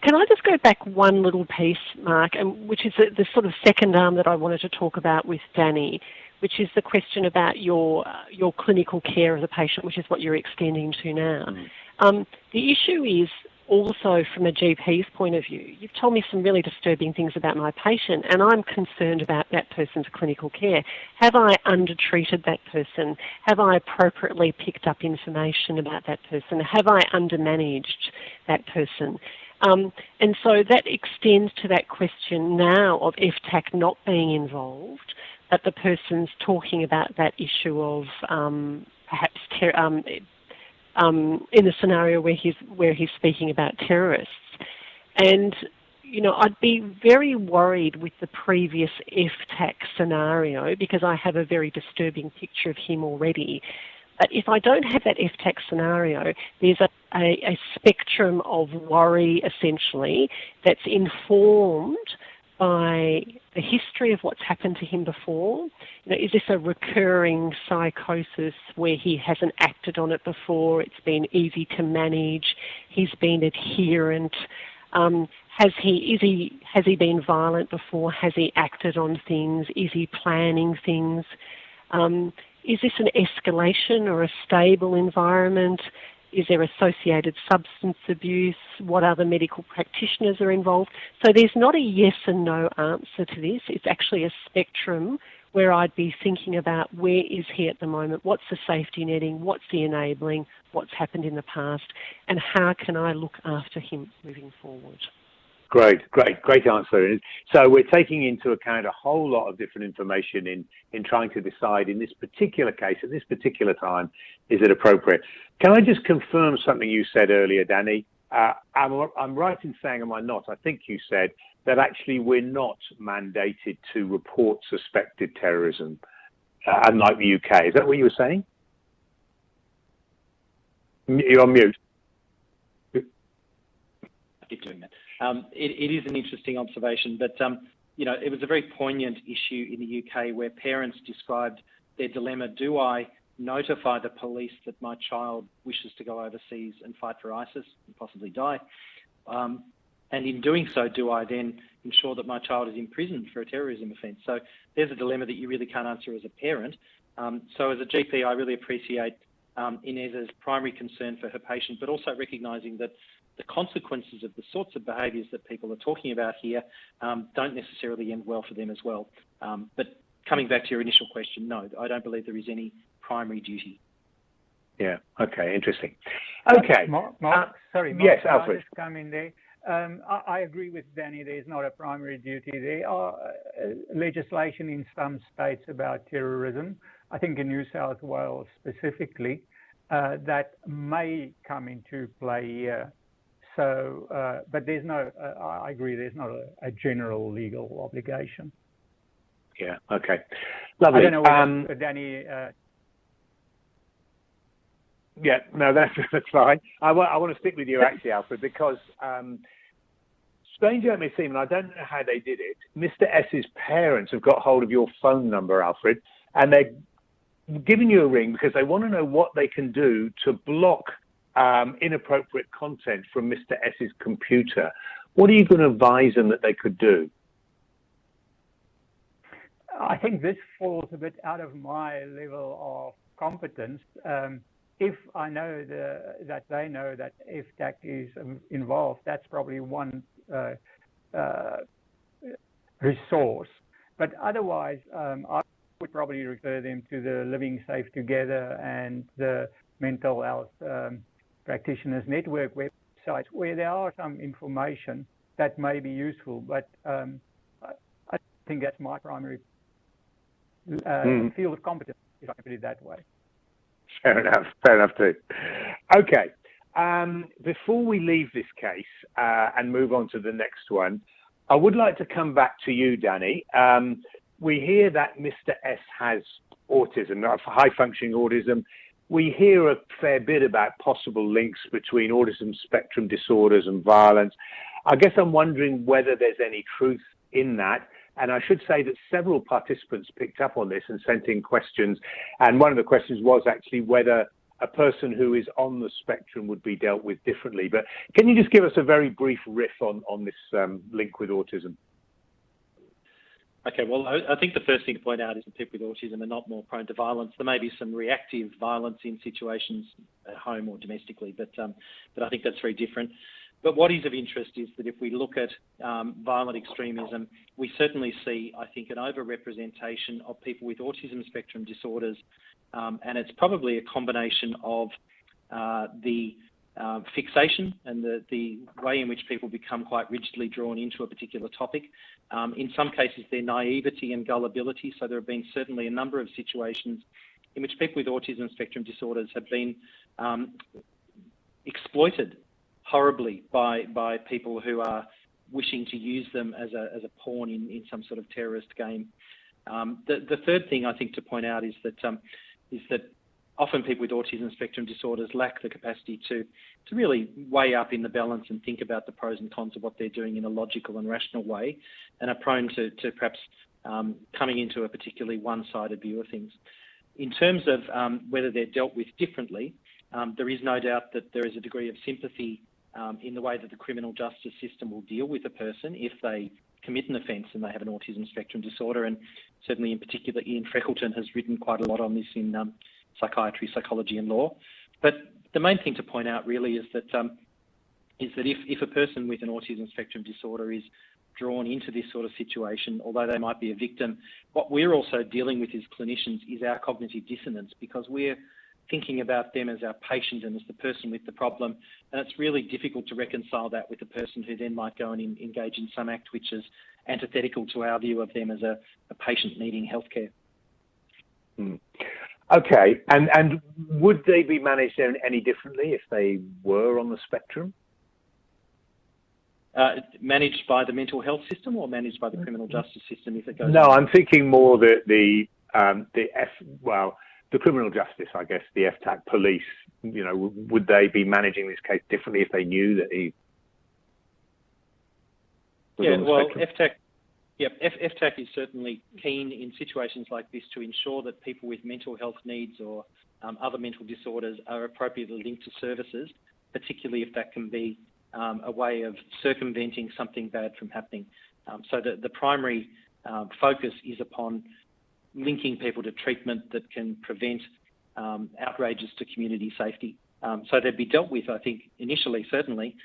Can I just go back one little piece, Mark, and which is the, the, sort of second arm that I wanted to talk about with Danny, which is the question about your uh, your clinical care of the patient, which is what you're extending to now. Mm. Um, the issue is also from a GP's point of view, you've told me some really disturbing things about my patient, and I'm concerned about that person's clinical care. Have I undertreated that person? Have I appropriately picked up information about that person? Have I undermanaged that person? Um, and so that extends to that question now of FTAC not being involved, that the person's talking about that issue of um, perhaps um, um, in the scenario where he's where he's speaking about terrorists, and you know I'd be very worried with the previous FTAC scenario because I have a very disturbing picture of him already. But if I don't have that FTAC scenario, there's a, a, a spectrum of worry essentially that's informed by the history of what's happened to him before. You know, is this a recurring psychosis where he hasn't acted on it before? It's been easy to manage. He's been adherent. Um, has he is he has he been violent before? Has he acted on things? Is he planning things? Um, is this an escalation or a stable environment? Is there associated substance abuse? What other medical practitioners are involved? So there's not a yes and no answer to this. It's actually a spectrum where I'd be thinking about where is he at the moment? What's the safety netting? What's the enabling? What's happened in the past? And how can I look after him moving forward? Great, great, great answer. So we're taking into account a whole lot of different information in, in trying to decide in this particular case, at this particular time, is it appropriate? Can I just confirm something you said earlier, Danny? uh, I'm, I'm right in saying, am I not? I think you said that actually we're not mandated to report suspected terrorism, uh, unlike the UK. Is that what you were saying? You're on mute. Keep doing that. Um, it, it is an interesting observation, but um, you know, it was a very poignant issue in the UK where parents described their dilemma: Do I notify the police that my child wishes to go overseas and fight for ISIS and possibly die? Um, and in doing so, do I then ensure that my child is imprisoned for a terrorism offence? So there's a dilemma that you really can't answer as a parent. Um, so as a GP, I really appreciate um, Inez's primary concern for her patient, but also recognising that the consequences of the sorts of behaviours that people are talking about here um, don't necessarily end well for them as well. Um, but coming back to your initial question, no, I don't believe there is any primary duty. Yeah. Okay. Interesting. Okay. Mark, Mark uh, sorry. Mark, yes, Alfred. come in there. Um, I, I, agree with Danny. There's not a primary duty. There are uh, legislation in some states about terrorism. I think in New South Wales specifically, uh, that may come into play here. So, uh, but there's no. Uh, I agree. There's not a, a, general legal obligation. Yeah. Okay. Lovely. I don't know um, Danny uh, yeah, no, <laughs> that's that's fine. I want I want to stick with you actually, Alfred, because um, strange it may seem, and I don't know how they did it. Mr. S's parents have got hold of your phone number, Alfred, and they're giving you a ring because they want to know what they can do to block um, inappropriate content from Mr. S's computer. What are you going to advise them that they could do? I think this falls a bit out of my level of competence. Um, if I know the, that they know that if that is involved, that's probably one uh, uh, resource. But otherwise, um, I would probably refer them to the Living Safe Together and the Mental Health um, Practitioners Network websites, where there are some information that may be useful. But um, I, I, think that's my primary uh, mm. field of competence, if I put it that way. Fair enough. Fair enough too. Okay. Um, before we leave this case uh, and move on to the next one, I would like to come back to you, Danny. Um, we hear that Mr. S has autism, high functioning autism. We hear a fair bit about possible links between autism spectrum disorders and violence. I guess I'm wondering whether there's any truth in that. And I should say that several participants picked up on this and sent in questions. And one of the questions was actually whether a person who is on the spectrum would be dealt with differently. But can you just give us a very brief riff on, on this um, link with autism? Okay, well, I, think the first thing to point out is that people with autism are not more prone to violence. There may be some reactive violence in situations at home or domestically, but um, but I think that's very different. But what is of interest is that if we look at um, violent extremism, we certainly see, I think, an overrepresentation of people with autism spectrum disorders, um, and it's probably a combination of uh, the uh, fixation and the, the way in which people become quite rigidly drawn into a particular topic. Um, in some cases, their naivety and gullibility. So there have been certainly a number of situations in which people with autism spectrum disorders have been um, exploited horribly by by people who are wishing to use them as a as a pawn in, in some sort of terrorist game. Um, the the third thing I think to point out is that um, is that often people with autism spectrum disorders lack the capacity to to really weigh up in the balance and think about the pros and cons of what they're doing in a logical and rational way, and are prone to to perhaps um, coming into a particularly one-sided view of things. In terms of um, whether they're dealt with differently, um, there is no doubt that there is a degree of sympathy um, in the way that the criminal justice system will deal with a person if they commit an offence and they have an autism spectrum disorder. And certainly, in particular, Ian Freckleton has written quite a lot on this in um, psychiatry, psychology, and law. But the main thing to point out really is that um, is that if, if a person with an autism spectrum disorder is drawn into this sort of situation, although they might be a victim, what we're also dealing with as clinicians is our cognitive dissonance because we're thinking about them as our patient and as the person with the problem. And it's really difficult to reconcile that with the person who then might go and in, engage in some act which is antithetical to our view of them as a, a patient needing healthcare. Mm. Okay, and and would they be managed any differently if they were on the spectrum? uh, managed by the mental health system or managed by the criminal justice system if it goes? No, I'm thinking more that the um, the F well the criminal justice, I guess, the FTAC police. You know, would they be managing this case differently if they knew that he? yeah, well, FTAC. Yep, FTAC is certainly keen in situations like this to ensure that people with mental health needs or um, other mental disorders are appropriately linked to services, particularly if that can be um, a way of circumventing something bad from happening. Um, so the, the primary um, focus is upon linking people to treatment that can prevent um, outrages to community safety. Um, so they'd be dealt with, I think, initially, certainly,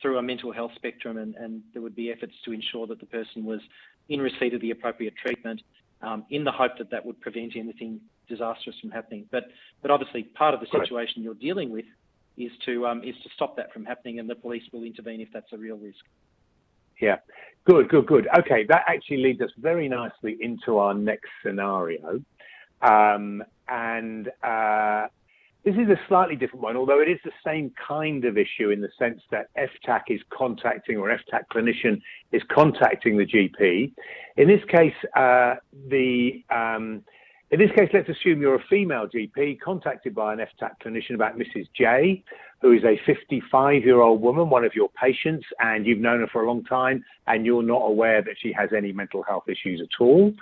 through a mental health spectrum, and, and, there would be efforts to ensure that the person was in receipt of the appropriate treatment in the hope that that would prevent anything disastrous from happening. But, but obviously, part of the situation you're dealing with is to um, is to stop that from happening, and the police will intervene if that's a real risk. Yeah, good, good, good. Okay, that actually leads us very nicely into our next scenario, um, and uh, this is a slightly different one, although it is the same kind of issue in the sense that FTAC is contacting or FTAC clinician is contacting the GP. In this case, uh, the um, in this case, let's assume you're a female GP contacted by an FTAC clinician about Mrs. J, who is a 55 year old woman, one of your patients, and you've known her for a long time, and you're not aware that she has any mental health issues at all.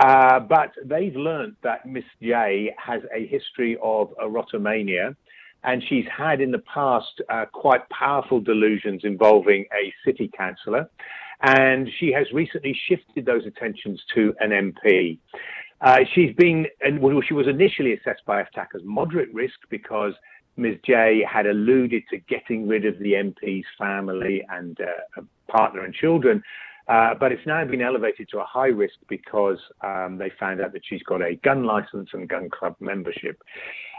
Uh, but they've learned that Miss J has a history of erotomania, and she's had in the past uh, quite powerful delusions involving a city councillor, and she has recently shifted those attentions to an MP. Uh, she's been, and well, she was initially assessed by FTAC as moderate risk because Ms. J had alluded to getting rid of the MP's family and uh, partner and children. Uh, but it's now been elevated to a high risk because um, they found out that she's got a gun license and gun club membership.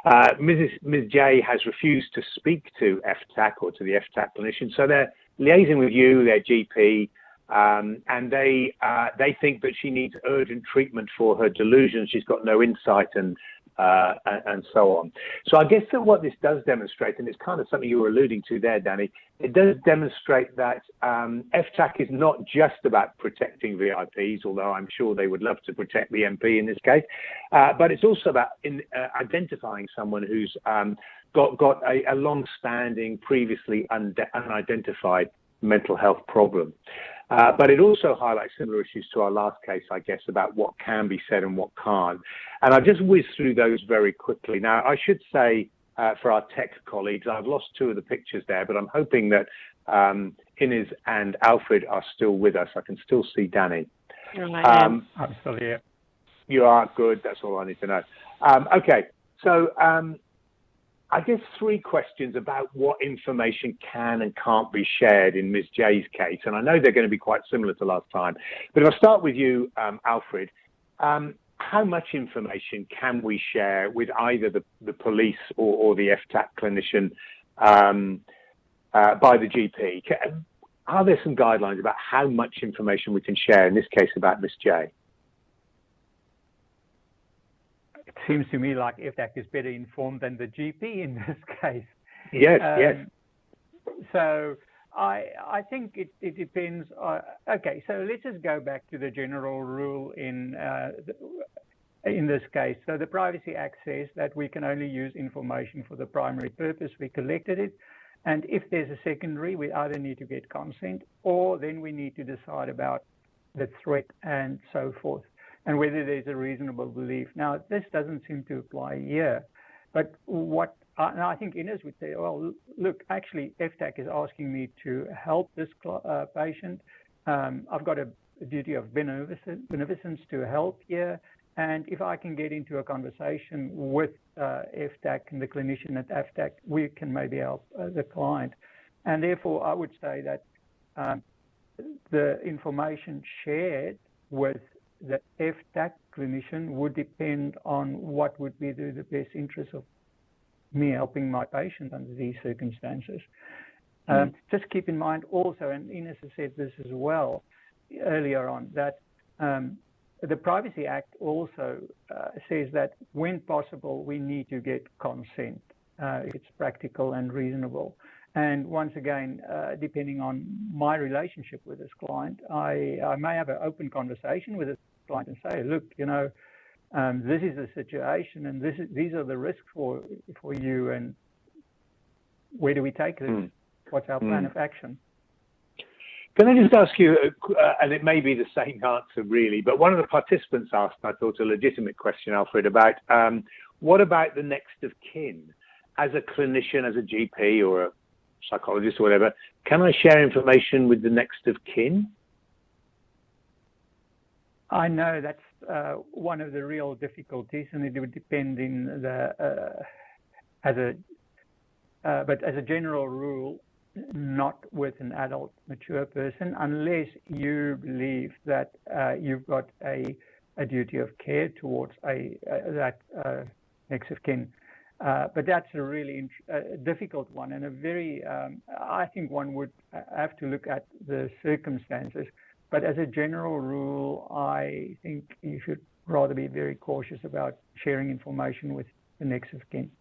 Uh, Mrs. Ms. J has refused to speak to FTAC or to the FTAC clinician, so they're liaising with you, their GP, um, and they uh, they think that she needs urgent treatment for her delusions. She's got no insight and uh, and so on. So I guess that what this does demonstrate, and it's kind of something you were alluding to there, Danny, it does demonstrate that um, FTAC is not just about protecting VIPs, although I'm sure they would love to protect the MP in this case, uh, but it's also about in, uh, identifying someone who's um, got got a, a long-standing, previously unidentified mental health problem. Uh, but it also highlights similar issues to our last case, I guess, about what can be said and what can't. And I've just whizzed through those very quickly. Now, I should say uh, for our tech colleagues, I've lost two of the pictures there, but I'm hoping that um, Inez and Alfred are still with us. I can still see Danny. Um, I'm still here. You are good. That's all I need to know. Um, okay, so um, I guess three questions about what information can and can't be shared in Ms. J's case, and I know they're going to be quite similar to last time. But if I start with you, um, Alfred, um, how much information can we share with either the, the police or, or, the FTAC clinician um, uh, by the GP? Are there some guidelines about how much information we can share in this case about Ms. J? It seems to me like FTAC is better informed than the GP in <laughs> this case. Yes, um, yes. So I I think it, it depends. Uh, okay, so let's just go back to the general rule in uh, in this case. So the Privacy Act says that we can only use information for the primary purpose we collected it. And if there's a secondary, we either need to get consent or then we need to decide about the threat and so forth and whether there's a reasonable belief. Now, this doesn't seem to apply here, but what I think Inez would say, well, look, actually, FTAC is asking me to help this uh, patient. Um, I've got a, duty of beneficence to help here. And if I can get into a conversation with uh, FTAC and the clinician at FTAC, we can maybe help uh, the client. And therefore, I would say that um, the information shared with the FTAC clinician would depend on what would be the, the best interest of me helping my patient under these circumstances. Mm. Um, just keep in mind also, and Inez has said this as well earlier on, that um, the Privacy Act also uh, says that when possible, we need to get consent. Uh, it's practical and reasonable. and once again, uh, depending on my relationship with this client, I, I may have an open conversation with this client and say, look, you know, um, this is the situation and this is, these are the risks for, for you and where do we take this? Mm. What's our plan mm. of action? Can I just ask you, uh, and it may be the same <laughs> answer really, but one of the participants asked, I thought, a legitimate question, Alfred, about um, what about the next of kin? As a clinician, as a GP or a psychologist or whatever, can I share information with the next of kin? I know that's uh, one of the real difficulties, and it would depend in the uh, as a uh, but as a general rule, not with an adult mature person unless you believe that uh, you've got a, a duty of care towards a, that uh, next of kin. Uh, but that's a really difficult one and a very, um, I think one would have to look at the circumstances. But as a general rule, I think you should rather be very cautious about sharing information with the next of kin.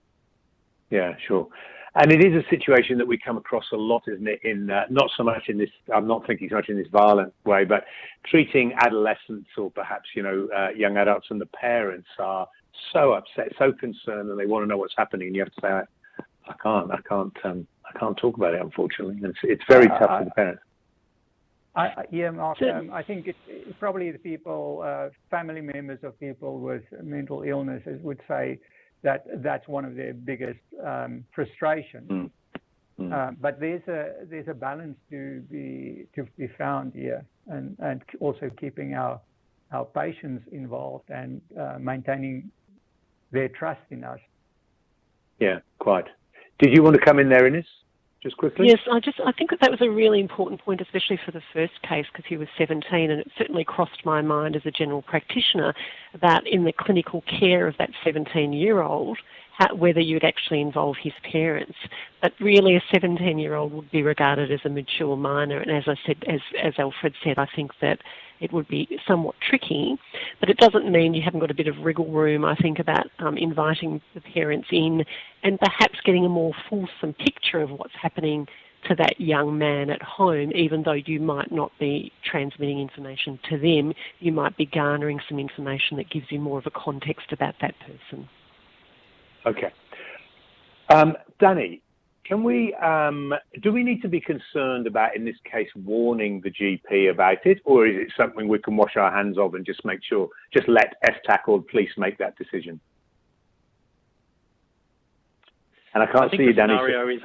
Yeah, sure. And it is a situation that we come across a lot, isn't it? In uh, not so much in this, I'm not thinking so much in this violent way, but treating adolescents or perhaps you know uh, young adults and the parents are so upset, so concerned, and they want to know what's happening. And you have to say, I, I can't, I can't, um, I can't talk about it. Unfortunately, it's, it's very uh, tough for the parents. I, yeah, Mark. Um, I think it's, it's probably the people, uh, family members of people with mental illnesses would say that that's one of their biggest um, frustrations. Mm. Mm. Uh, but there's a there's a balance to be to be found here, and and also keeping our our patients involved and uh, maintaining their trust in us. Yeah, quite. Did you want to come in there, Ines? Just quickly? Yes, I just I think that, that was a really important point, especially for the first case because he was 17, and it certainly crossed my mind as a general practitioner that in the clinical care of that 17-year-old whether you would actually involve his parents. But really, a 17-year-old would be regarded as a mature minor, and as I said, as as Alfred said, I think that it would be somewhat tricky, but it doesn't mean you haven't got a bit of wriggle room, I think, about um, inviting the parents in and perhaps getting a more fulsome picture of what's happening to that young man at home, even though you might not be transmitting information to them, you might be garnering some information that gives you more of a context about that person. Okay. Um, Danny, can we, um, do we need to be concerned about, in this case, warning the GP about it, or is it something we can wash our hands of and just make sure, just let FTAC or police make that decision? And I can't I see you, Danny. Scenario is,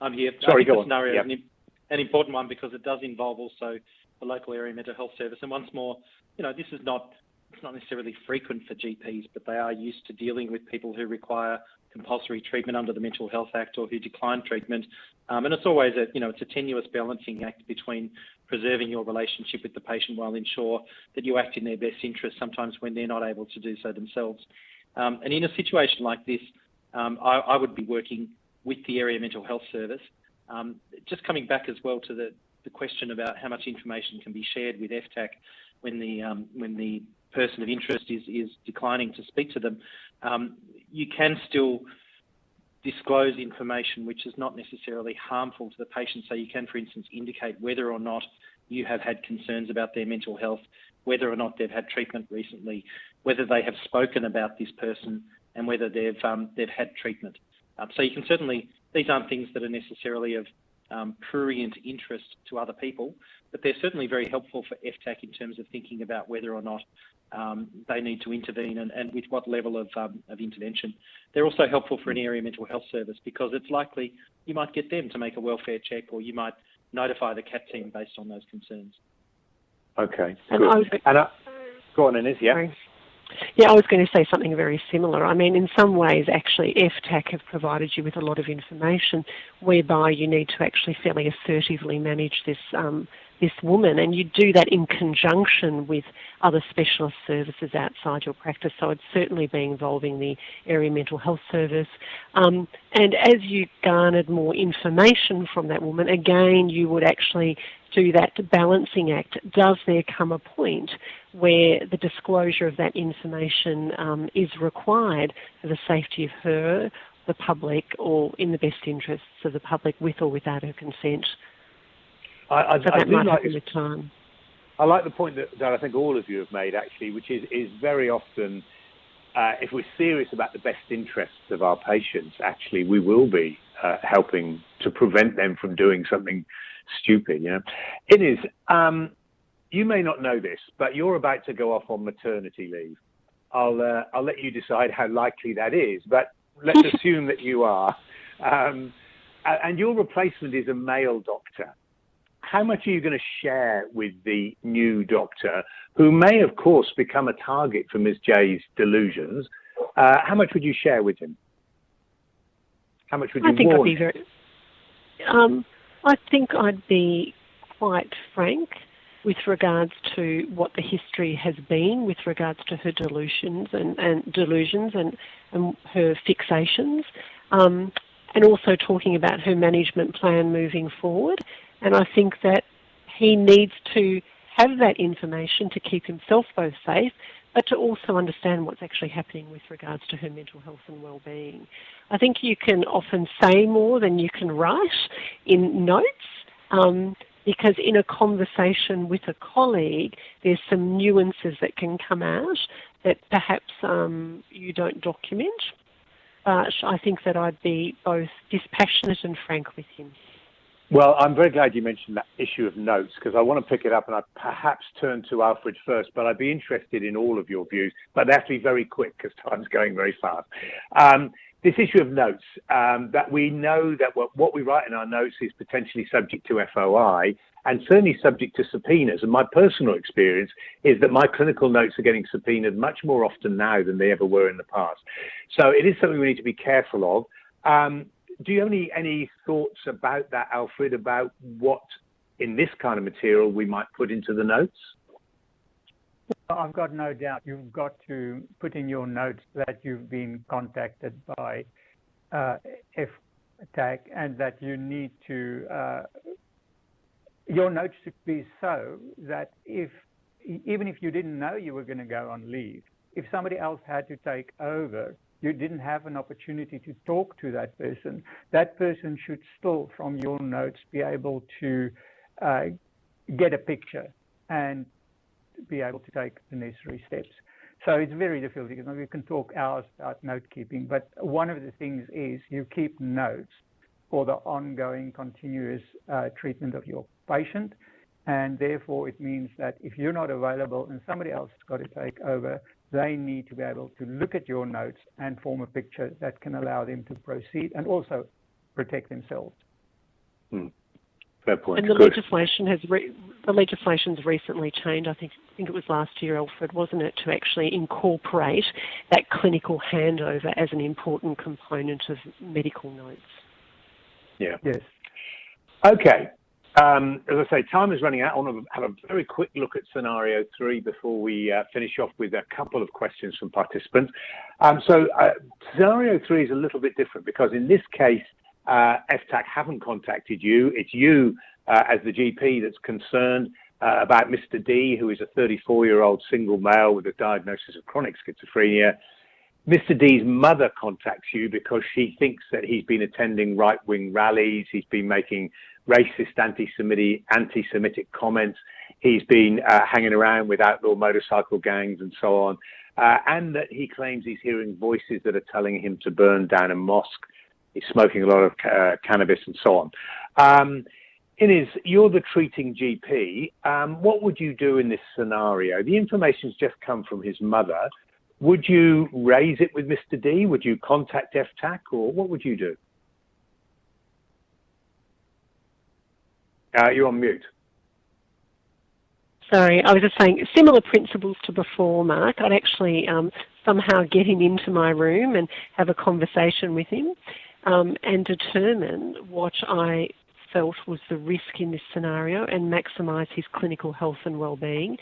I'm here. Sorry, go on. scenario yep. is an, an important one because it does involve also the local area mental health service. And once more, you know, this is not it's not necessarily frequent for GPs, but they are used to dealing with people who require compulsory treatment under the Mental Health Act or who decline treatment. Um, and it's always a, you know, it's a tenuous balancing act between preserving your relationship with the patient while ensure that you act in their best interest sometimes when they're not able to do so themselves. Um, and in a situation like this, um, I, I, would be working with the area mental health service. Um, just coming back as well to the, the question about how much information can be shared with FTAC when the um, when the person of interest is, is declining to speak to them, um, you can still disclose information which is not necessarily harmful to the patient. So you can, for instance, indicate whether or not you have had concerns about their mental health, whether or not they've had treatment recently, whether they have spoken about this person, and whether they've um, they've had treatment. Um, so you can certainly these aren't things that are necessarily of um, prurient interest to other people, but they're certainly very helpful for FTAC in terms of thinking about whether or not they need to intervene and, and with what level of, um, of intervention. They're also helpful for an area mental health service because it's likely you might get them to make a welfare check or you might notify the CAT team based on those concerns. Okay, good. And, and uh, go on, Ines, yeah. Sorry. Yeah, I was going to say something very similar. I mean, in some ways, actually, FTAC have provided you with a lot of information whereby you need to actually fairly assertively manage this um, this woman, and you do that in conjunction with other specialist services outside your practice. So it's certainly be involving the area mental health service. Um, and as you garnered more information from that woman, again, you would actually do that balancing act. Does there come a point where the disclosure of that information um, is required for the safety of her the public or in the best interests of the public with or without her consent. I, I, so I might like, time. I like the point that, that I think all of you have made actually, which is, is very often uh, if we're serious about the best interests of our patients, actually we will be uh, helping to prevent them from doing something stupid. You know, it is. Um, you may not know this, but you're about to go off on maternity leave. I'll uh, I'll let you decide how likely that is, but let's <laughs> assume that you are. Um, and your replacement is a male doctor. How much are you going to share with the new doctor, who may, of course, become a target for Ms. J's delusions? Uh, how much would you share with him? How much would you I think warn I'd be very. Um, I think I'd be quite frank with regards to what the history has been with regards to her delusions and, and delusions and, and her fixations, um, and also talking about her management plan moving forward. And I think that he needs to have that information to keep himself both safe, but to also understand what's actually happening with regards to her mental health and well-being. I think you can often say more than you can write in notes. Um, because in a conversation with a colleague, there's some nuances that can come out that perhaps um, you don't document. But I think that I'd be both dispassionate and frank with him. Well, I'm very glad you mentioned that issue of notes because I want to pick it up and I perhaps turn to Alfred first, but I'd be interested in all of your views. But they have to be very quick because time's going very fast. Um, this issue of notes, um, that we know that what, what, we write in our notes is potentially subject to FOI and certainly subject to subpoenas. And my personal experience is that my clinical notes are getting subpoenaed much more often now than they ever were in the past. So it is something we need to be careful of. Um, do you have any, any thoughts about that, Alfred, about what in this kind of material we might put into the notes? I've got no doubt you've got to put in your notes that you've been contacted by uh, FTAC and that you need to, uh, your notes should be so that if, even if you didn't know you were going to go on leave, if somebody else had to take over, you didn't have an opportunity to talk to that person, that person should still, from your notes, be able to uh, get a picture and be able to take the necessary steps. So it's very difficult because we can talk hours about note keeping, but one of the things is you keep notes for the ongoing continuous uh, treatment of your patient. And therefore, it means that if you're not available and somebody else has got to take over, they need to be able to look at your notes and form a picture that can allow them to proceed and also protect themselves. Hmm. Fair point. And the Good. legislation has re- the legislation's recently changed. I think I think it was last year, Alfred, wasn't it, to actually incorporate that clinical handover as an important component of medical notes. Yeah. Yes. Okay. Um, as I say, time is running out. I want to have a very quick look at scenario three before we uh, finish off with a couple of questions from participants. Um, so uh, scenario three is a little bit different because in this case, uh, FTAC haven't contacted you. It's you uh, as the GP that's concerned uh, about Mr. D, who is a 34-year-old single male with a diagnosis of chronic schizophrenia. Mr. D's mother contacts you because she thinks that he's been attending right-wing rallies, he's been making racist, anti-Semitic, anti-Semitic comments, he's been uh, hanging around with outlaw motorcycle gangs and so on, uh, and that he claims he's hearing voices that are telling him to burn down a mosque he's smoking a lot of uh, cannabis and so on. Um, Inez, you're the treating GP. Um, what would you do in this scenario? The information's just come from his mother. Would you raise it with Mr. D? Would you contact FTAC or what would you do? Uh, you're on mute. Sorry, I was just saying similar principles to before, Mark. I'd actually um, somehow get him into my room and have a conversation with him um, and determine what I felt was the risk in this scenario and maximise his clinical health and well-being.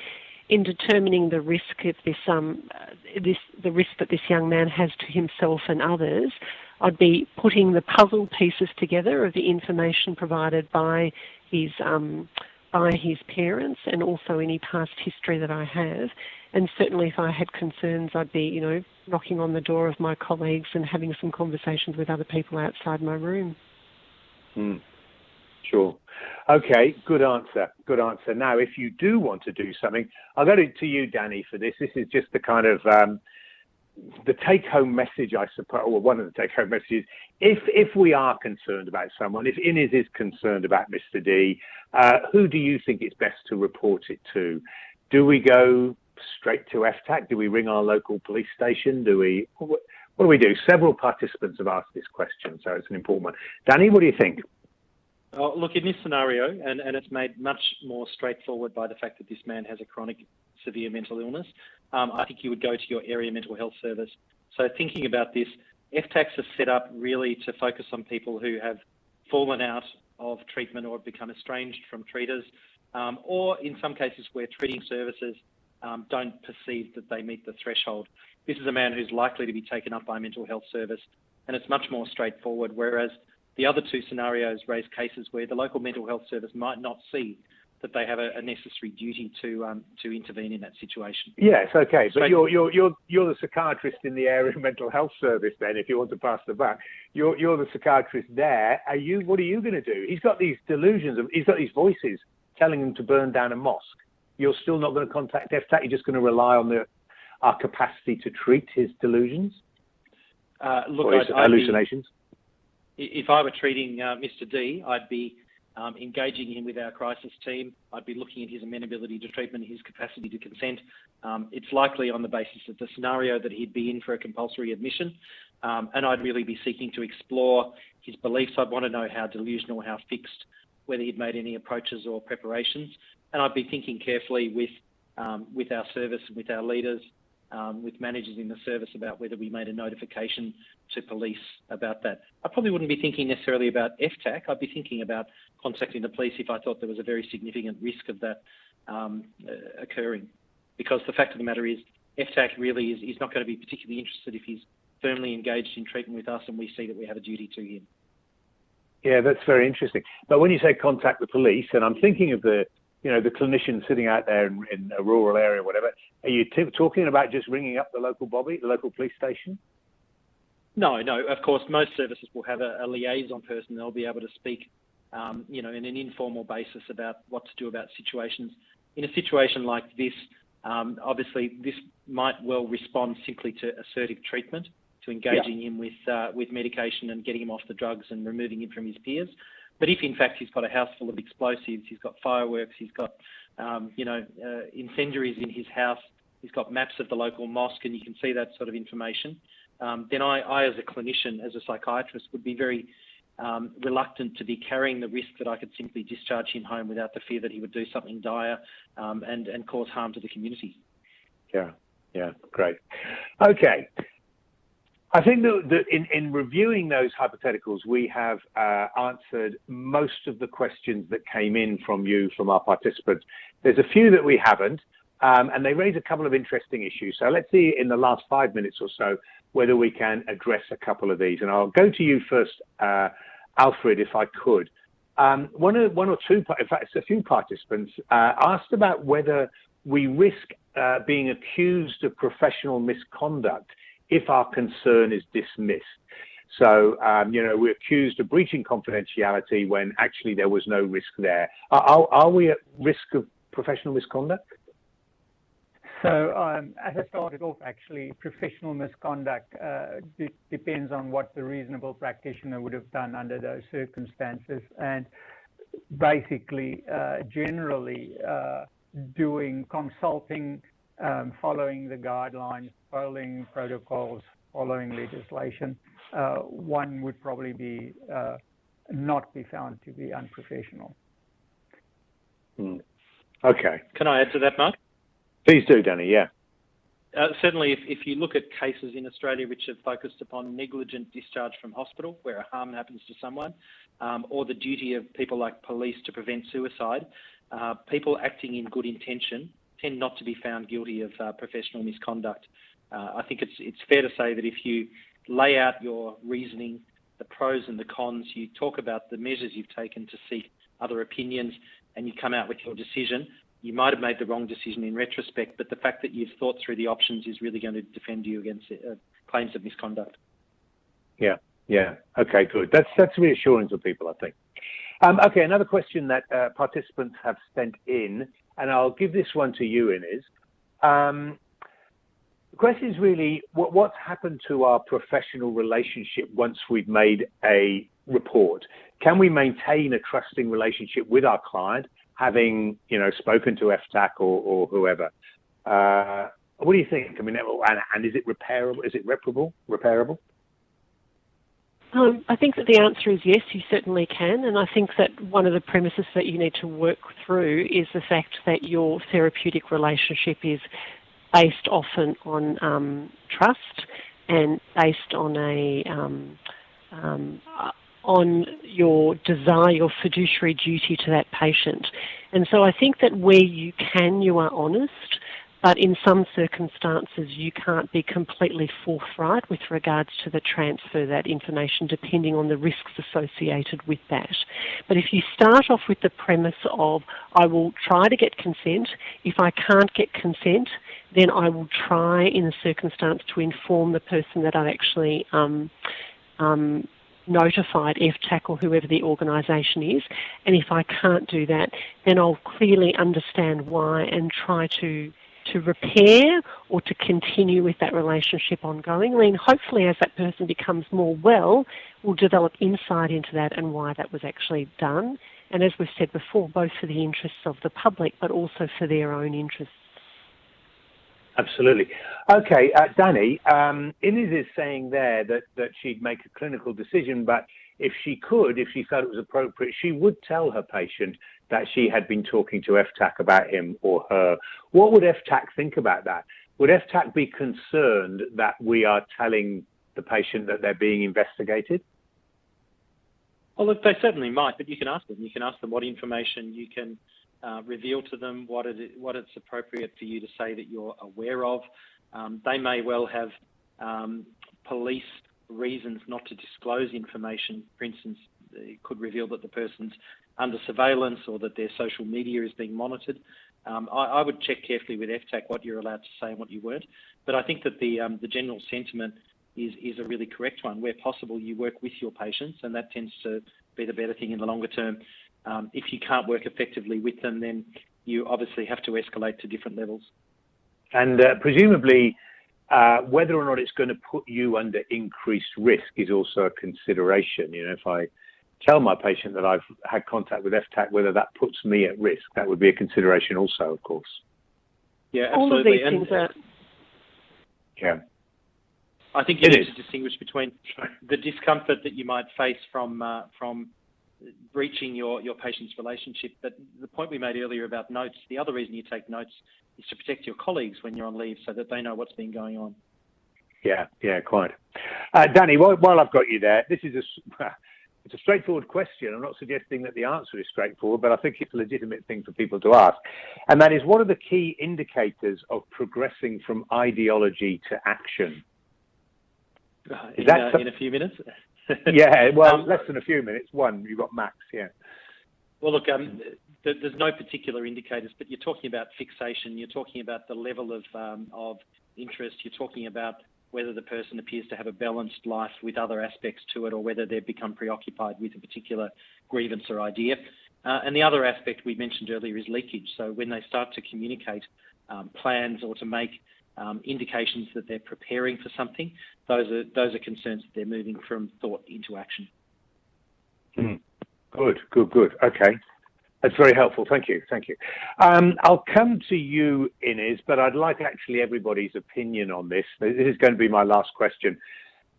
In determining the risk this, um, this, the risk that this young man has to himself and others, I'd be putting the puzzle pieces together of the information provided by his um, by his parents and also any past history that I have. And certainly, if I had concerns, I'd be, you know, knocking on the door of my colleagues and having some conversations with other people outside my room. Mm. Sure. Okay, good answer. Good answer. Now, if you do want to do something, I'll go to, you, Danny, for this. This is just the kind of um, the take-home message, I suppose, or one of the take-home messages. If if we are concerned about someone, if Innes is concerned about Mr. D, uh, who do you think it's best to report it to? Do we go straight to FTAC? Do we ring our local police station? Do we? What do we do? Several participants have asked this question, so it's an important one. Danny, what do you think? Oh, look, in this scenario, and, and it's made much more straightforward by the fact that this man has a chronic severe mental illness, um, I think you would go to your area mental health service. So thinking about this, FTACs are set up really to focus on people who have fallen out of treatment or become estranged from treaters, um, or in some cases where treating services um, don't perceive that they meet the threshold. This is a man who's likely to be taken up by a mental health service, and it's much more straightforward. Whereas the other two scenarios raise cases where the local mental health service might not see that they have a, a necessary duty to um, to intervene in that situation. Yes, okay, but you're you're you're you're the psychiatrist in the area of mental health service. Then, if you want to pass the back, you're you're the psychiatrist there. Are you? What are you going to do? He's got these delusions of. He's got these voices telling him to burn down a mosque. You're still not going to contact FTAC. You're just going to rely on the our capacity to treat his delusions. Uh, look, or his I'd, I'd hallucinations. Be, if I were treating uh, Mr. D, I'd be um, engaging him with our crisis team. I'd be looking at his amenability to treatment, his capacity to consent. Um, it's likely on the basis of the scenario that he'd be in for a compulsory admission. Um, and I'd really be seeking to explore his beliefs. I'd want to know how delusional, how fixed, whether he'd made any approaches or preparations. And I'd be thinking carefully with, um, with our service and with our leaders um, with managers in the service about whether we made a notification to police about that. I probably wouldn't be thinking necessarily about FTAC. I'd be thinking about contacting the police if I thought there was a very significant risk of that um, uh, occurring. Because the fact of the matter is, FTAC really is, is not going to be particularly interested if he's firmly engaged in treatment with us and we see that we have a duty to him. Yeah, that's very interesting. But when you say contact the police, and I'm thinking of the you know, the clinician sitting out there in, in a rural area, or whatever. Are you t- talking about just ringing up the local bobby, the local police station? No, no. Of course, most services will have a, a liaison person. They'll be able to speak, um, you know, in an informal basis about what to do about situations. In a situation like this, um, obviously, this might well respond simply to assertive treatment, to engaging yeah. him with uh, with medication and getting him off the drugs and removing him from his peers. But if in fact he's got a house full of explosives, he's got fireworks, he's got um, you know uh, incendiaries in his house, he's got maps of the local mosque, and you can see that sort of information. Um, then I, I, as a clinician, as a psychiatrist, would be very um, reluctant to be carrying the risk that I could simply discharge him home without the fear that he would do something dire um, and and cause harm to the community. Yeah, yeah, great. Okay, I think that, in, in, reviewing those hypotheticals, we have uh, answered most of the questions that came in from you, from our participants. There's a few that we haven't, um, and they raise a couple of interesting issues. So let's see in the last five minutes or so whether we can address a couple of these. And I'll go to you first, uh, Alfred, if I could. Um, one, or, one or two, in fact, a few participants uh, asked about whether we risk uh, being accused of professional misconduct if our concern is dismissed. So, um, you know, we're accused of breaching confidentiality when actually there was no risk there. Are, are we at risk of professional misconduct? So, um, as I started off, actually, professional misconduct uh, d- depends on what the reasonable practitioner would have done under those circumstances. And basically, uh, generally, uh, doing consulting um, following the guidelines, following protocols, following legislation, uh, one would probably be uh, not be found to be unprofessional. Mm. Okay. Can I add to that, Mark? Please do, Danny. Yeah. Uh, certainly, if, if you look at cases in Australia which have focused upon negligent discharge from hospital, where a harm happens to someone, um, or the duty of people like police to prevent suicide, uh, people acting in good intention tend not to be found guilty of uh, professional misconduct. Uh, I think it's it's fair to say that if you lay out your reasoning, the pros and the cons, you talk about the measures you've taken to seek other opinions, and you come out with your decision, you might have made the wrong decision in retrospect, but the fact that you've thought through the options is really going to defend you against uh, claims of misconduct. Yeah, yeah. Okay, good. That's that's reassuring for people, I think. Um, okay, another question that uh, participants have sent in, and I'll give this one to you, Inez. Um, question is really what, what's happened to our professional relationship once we've made a report? Can we maintain a trusting relationship with our client, having you know spoken to FTAC or, or whoever? Uh, what do you think? I mean, and, and is it repairable? Is it reparable? Repairable? Um, I think that the answer is yes, you certainly can. And I think that one of the premises that you need to work through is the fact that your therapeutic relationship is based often on um, trust and based on a um, um, on your desire, your fiduciary duty to that patient. And so I think that where you can, you are honest. But in some circumstances, you can't be completely forthright with regards to the transfer that information, depending on the risks associated with that. But if you start off with the premise of, I will try to get consent, if I can't get consent, then I will try in a circumstance to inform the person that I've actually um, um, notified FTAC or whoever the organisation is. And if I can't do that, then I'll clearly understand why and try to to repair or to continue with that relationship ongoing. And hopefully, as that person becomes more well, we'll develop insight into that and why that was actually done. And as we've said before, both for the interests of the public, but also for their own interests. Absolutely. Okay, uh, Danny, um, Inez is saying there that, that she'd make a clinical decision, but if she could, if she felt it was appropriate, she would tell her patient that she had been talking to FTAC about him or her. What would FTAC think about that? Would FTAC be concerned that we are telling the patient that they're being investigated? Well, look, they certainly might, but you can ask them. You can ask them what information you can uh, reveal to them, what, it, what it's appropriate for you to say that you're aware of. Um, they may well have um, police reasons not to disclose information. For instance, it could reveal that the person's under surveillance or that their social media is being monitored. Um, I, I, would check carefully with FTAC what you're allowed to say and what you weren't. But I think that the um, the general sentiment is is a really correct one. Where possible, you work with your patients, and that tends to be the better thing in the longer term. Um, if you can't work effectively with them, then you obviously have to escalate to different levels. And uh, presumably, uh, whether or not it's going to put you under increased risk is also a consideration. You know, if I tell my patient that I've had contact with FTAC, whether that puts me at risk. That would be a consideration also, of course. Yeah, absolutely. All of these and, things are... Yeah. I think you it need is. to distinguish between the discomfort that you might face from uh, from breaching your, your patient's relationship. But the point we made earlier about notes, the other reason you take notes is to protect your colleagues when you're on leave so that they know what's been going on. Yeah, yeah, quite. Uh, Danny, while, while I've got you there, this is a <laughs> it's a straightforward question. I'm not suggesting that the answer is straightforward, but I think it's a legitimate thing for people to ask. And that is what are the key indicators of progressing from ideology to action? Uh, in, uh, in, a few minutes? Yeah, well, um, less than a few minutes. One, you've got max, yeah. Well, look, um, th there's no particular indicators, but you're talking about fixation. You're talking about the level of um, of interest. You're talking about whether the person appears to have a balanced life with other aspects to it or whether they've become preoccupied with a particular grievance or idea. Uh, and the other aspect we mentioned earlier is leakage. So when they start to communicate um, plans or to make um, indications that they're preparing for something, those are those are concerns that they're moving from thought into action. Mm. Good, good, good. Okay. That's very helpful. Thank you. Thank you. Um, I'll come to you, Inez, but I'd like actually everybody's opinion on this. This is going to be my last question.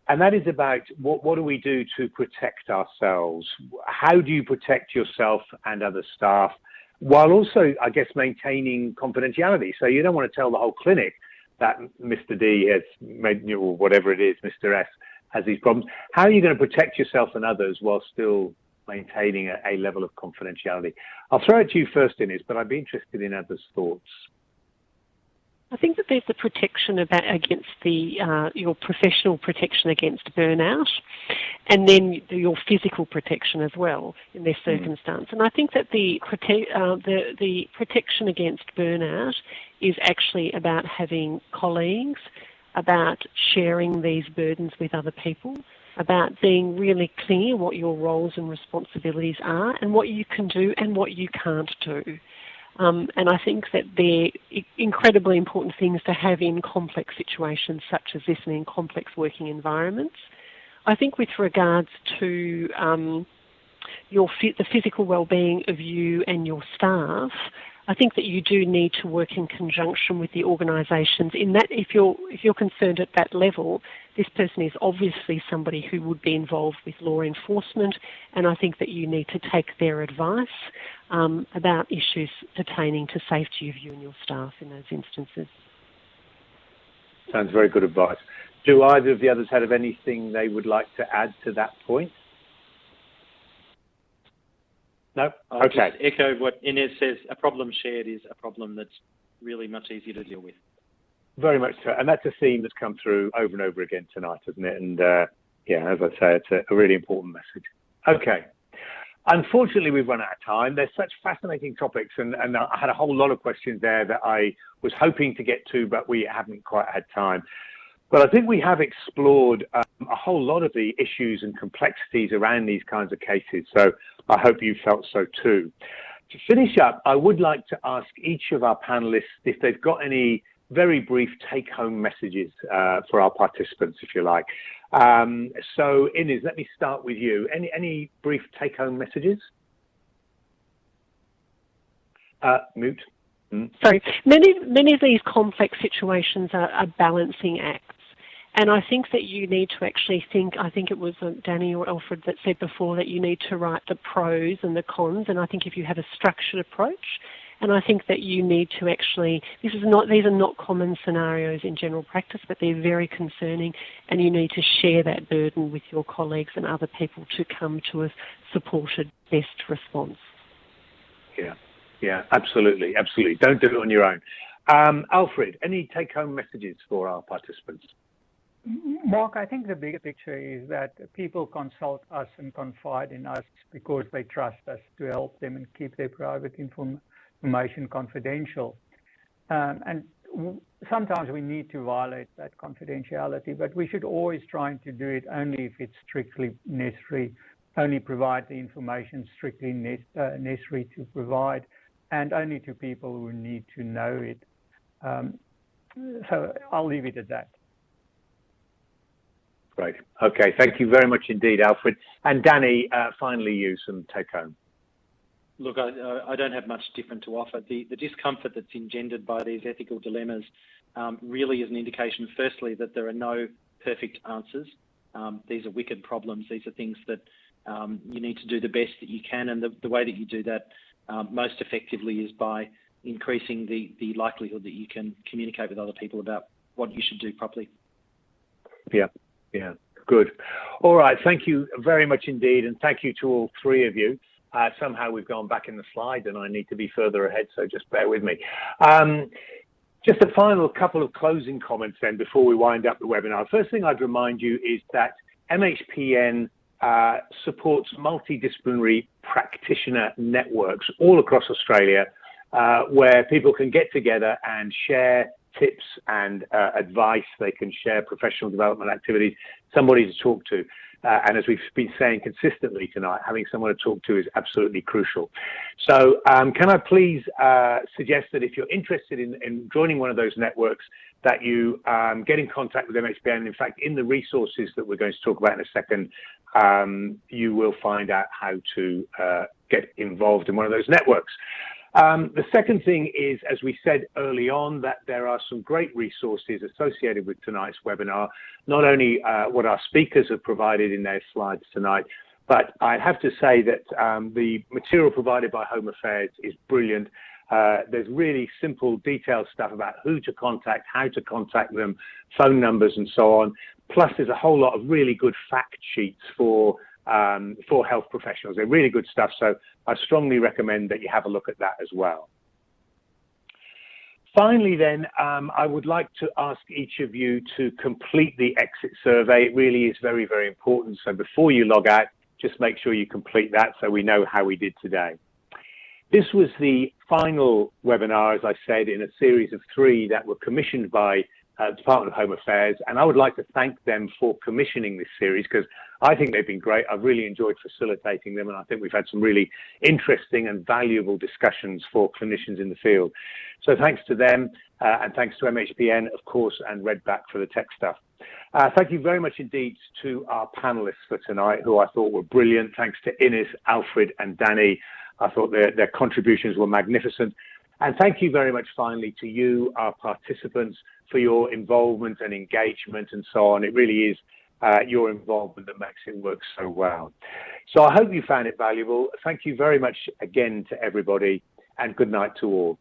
And that is about what, what do we do to protect ourselves? How do you protect yourself and other staff while also, I guess, maintaining confidentiality? So you don't want to tell the whole clinic that Mr. D has made, or whatever it is, Mr. S has these problems. How are you going to protect yourself and others while still maintaining a, a, level of confidentiality. I'll throw it to you first, Inez, but I'd be interested in others' thoughts. I think that there's the protection about against the uh, your professional protection against burnout, and then your physical protection as well in this hmm. circumstance. Mm. And I think that the prote- uh, the the protection against burnout is actually about having colleagues, about sharing these burdens with other people, about being really clear what your roles and responsibilities are, and what you can do and what you can't do. Um, and I think that they're incredibly important things to have in complex situations such as this and in complex working environments. I think with regards to um, your the physical well-being of you and your staff, I think that you do need to work in conjunction with the organisations. In that, if you're if you're concerned at that level, this person is obviously somebody who would be involved with law enforcement, and I think that you need to take their advice um, about issues pertaining to safety of you and your staff in those instances. Sounds very good advice. Do either of the others have anything they would like to add to that point? No? I'll okay. Just echo what Inez says. A problem shared is a problem that's really much easier to deal with. Very much so. And that's a theme that's come through over and over again tonight, isn't it? And uh, yeah, as I say, it's a, a really important message. Okay. Unfortunately, we've run out of time. There's such fascinating topics, and, and I had a whole lot of questions there that I was hoping to get to, but we haven't quite had time. But I think we have explored um, a whole lot of the issues and complexities around these kinds of cases. So I hope you felt so too. To finish up, I would like to ask each of our panelists if they've got any very brief take-home messages uh, for our participants, if you like. Um, so, Inez, let me start with you. Any any brief take-home messages? Uh, mute. Mm. Sorry. Many many of these complex situations are, are balancing acts. And I think that you need to actually think, I think it was uh, Danny or Alfred that said before that you need to write the pros and the cons. And I think if you have a structured approach, and I think that you need to actually, this is not, these are not common scenarios in general practice, but they're very concerning and you need to share that burden with your colleagues and other people to come to a supported best response. Yeah, yeah, absolutely, absolutely. Don't do it on your own. Um, Alfred, any take home messages for our participants? Mark, I think the bigger picture is that people consult us and confide in us because they trust us to help them and keep their private information confidential. Um, and sometimes we need to violate that confidentiality, but we should always try to do it only if it's strictly necessary, only provide the information strictly ne uh, necessary to provide, and only to people who need to know it. Um, so I'll leave it at that. Great. Okay. Thank you very much indeed, Alfred. And Danny, uh, finally, you some take home. Look, I, I, don't have much different to offer. The, the discomfort that's engendered by these ethical dilemmas um, really is an indication, firstly, that there are no perfect answers. Um, these are wicked problems. These are things that um, you need to do the best that you can. And the, the way that you do that um, most effectively is by increasing the, the likelihood that you can communicate with other people about what you should do properly. Yeah, yeah, good. All right, thank you very much indeed, and thank you to all three of you. Uh, somehow we've gone back in the slide and I need to be further ahead, so just bear with me. Um, just a final couple of closing comments then before we wind up the webinar. First thing I'd remind you is that MHPN uh, supports multidisciplinary practitioner networks all across Australia uh, where people can get together and share tips and uh, advice. They can share professional development activities, somebody to talk to. Uh, and as we've been saying consistently tonight, having someone to talk to is absolutely crucial. So um, can I please uh, suggest that if you're interested in, in, joining one of those networks, that you um, get in contact with MHPN. In fact, in the resources that we're going to talk about in a second, um, you will find out how to uh, get involved in one of those networks. Um, the second thing is, as we said early on, that there are some great resources associated with tonight's webinar, not only uh, what our speakers have provided in their slides tonight, but I have to say that um, the material provided by Home Affairs is brilliant. Uh, there's really simple, detailed stuff about who to contact, how to contact them, phone numbers, and so on. Plus, there's a whole lot of really good fact sheets for um, for health professionals. They're really good stuff. So I strongly recommend that you have a look at that as well. Finally, then, um, I would like to ask each of you to complete the exit survey. It really is very, very important. So before you log out, just make sure you complete that so we know how we did today. This was the final webinar, as I said, in a series of three that were commissioned by uh, Department of Home Affairs, and I would like to thank them for commissioning this series because I think they've been great. I've really enjoyed facilitating them, and I think we've had some really interesting and valuable discussions for clinicians in the field. So thanks to them, uh, and thanks to MHPN, of course, and Redback for the tech stuff. Uh, thank you very much indeed to our panelists for tonight, who I thought were brilliant. Thanks to Innes, Alfred, and Danny. I thought their, their contributions were magnificent. And thank you very much finally to you, our participants, for your involvement and engagement and so on. It really is uh, your involvement that makes it work so well. So I hope you found it valuable. Thank you very much again to everybody and good night to all.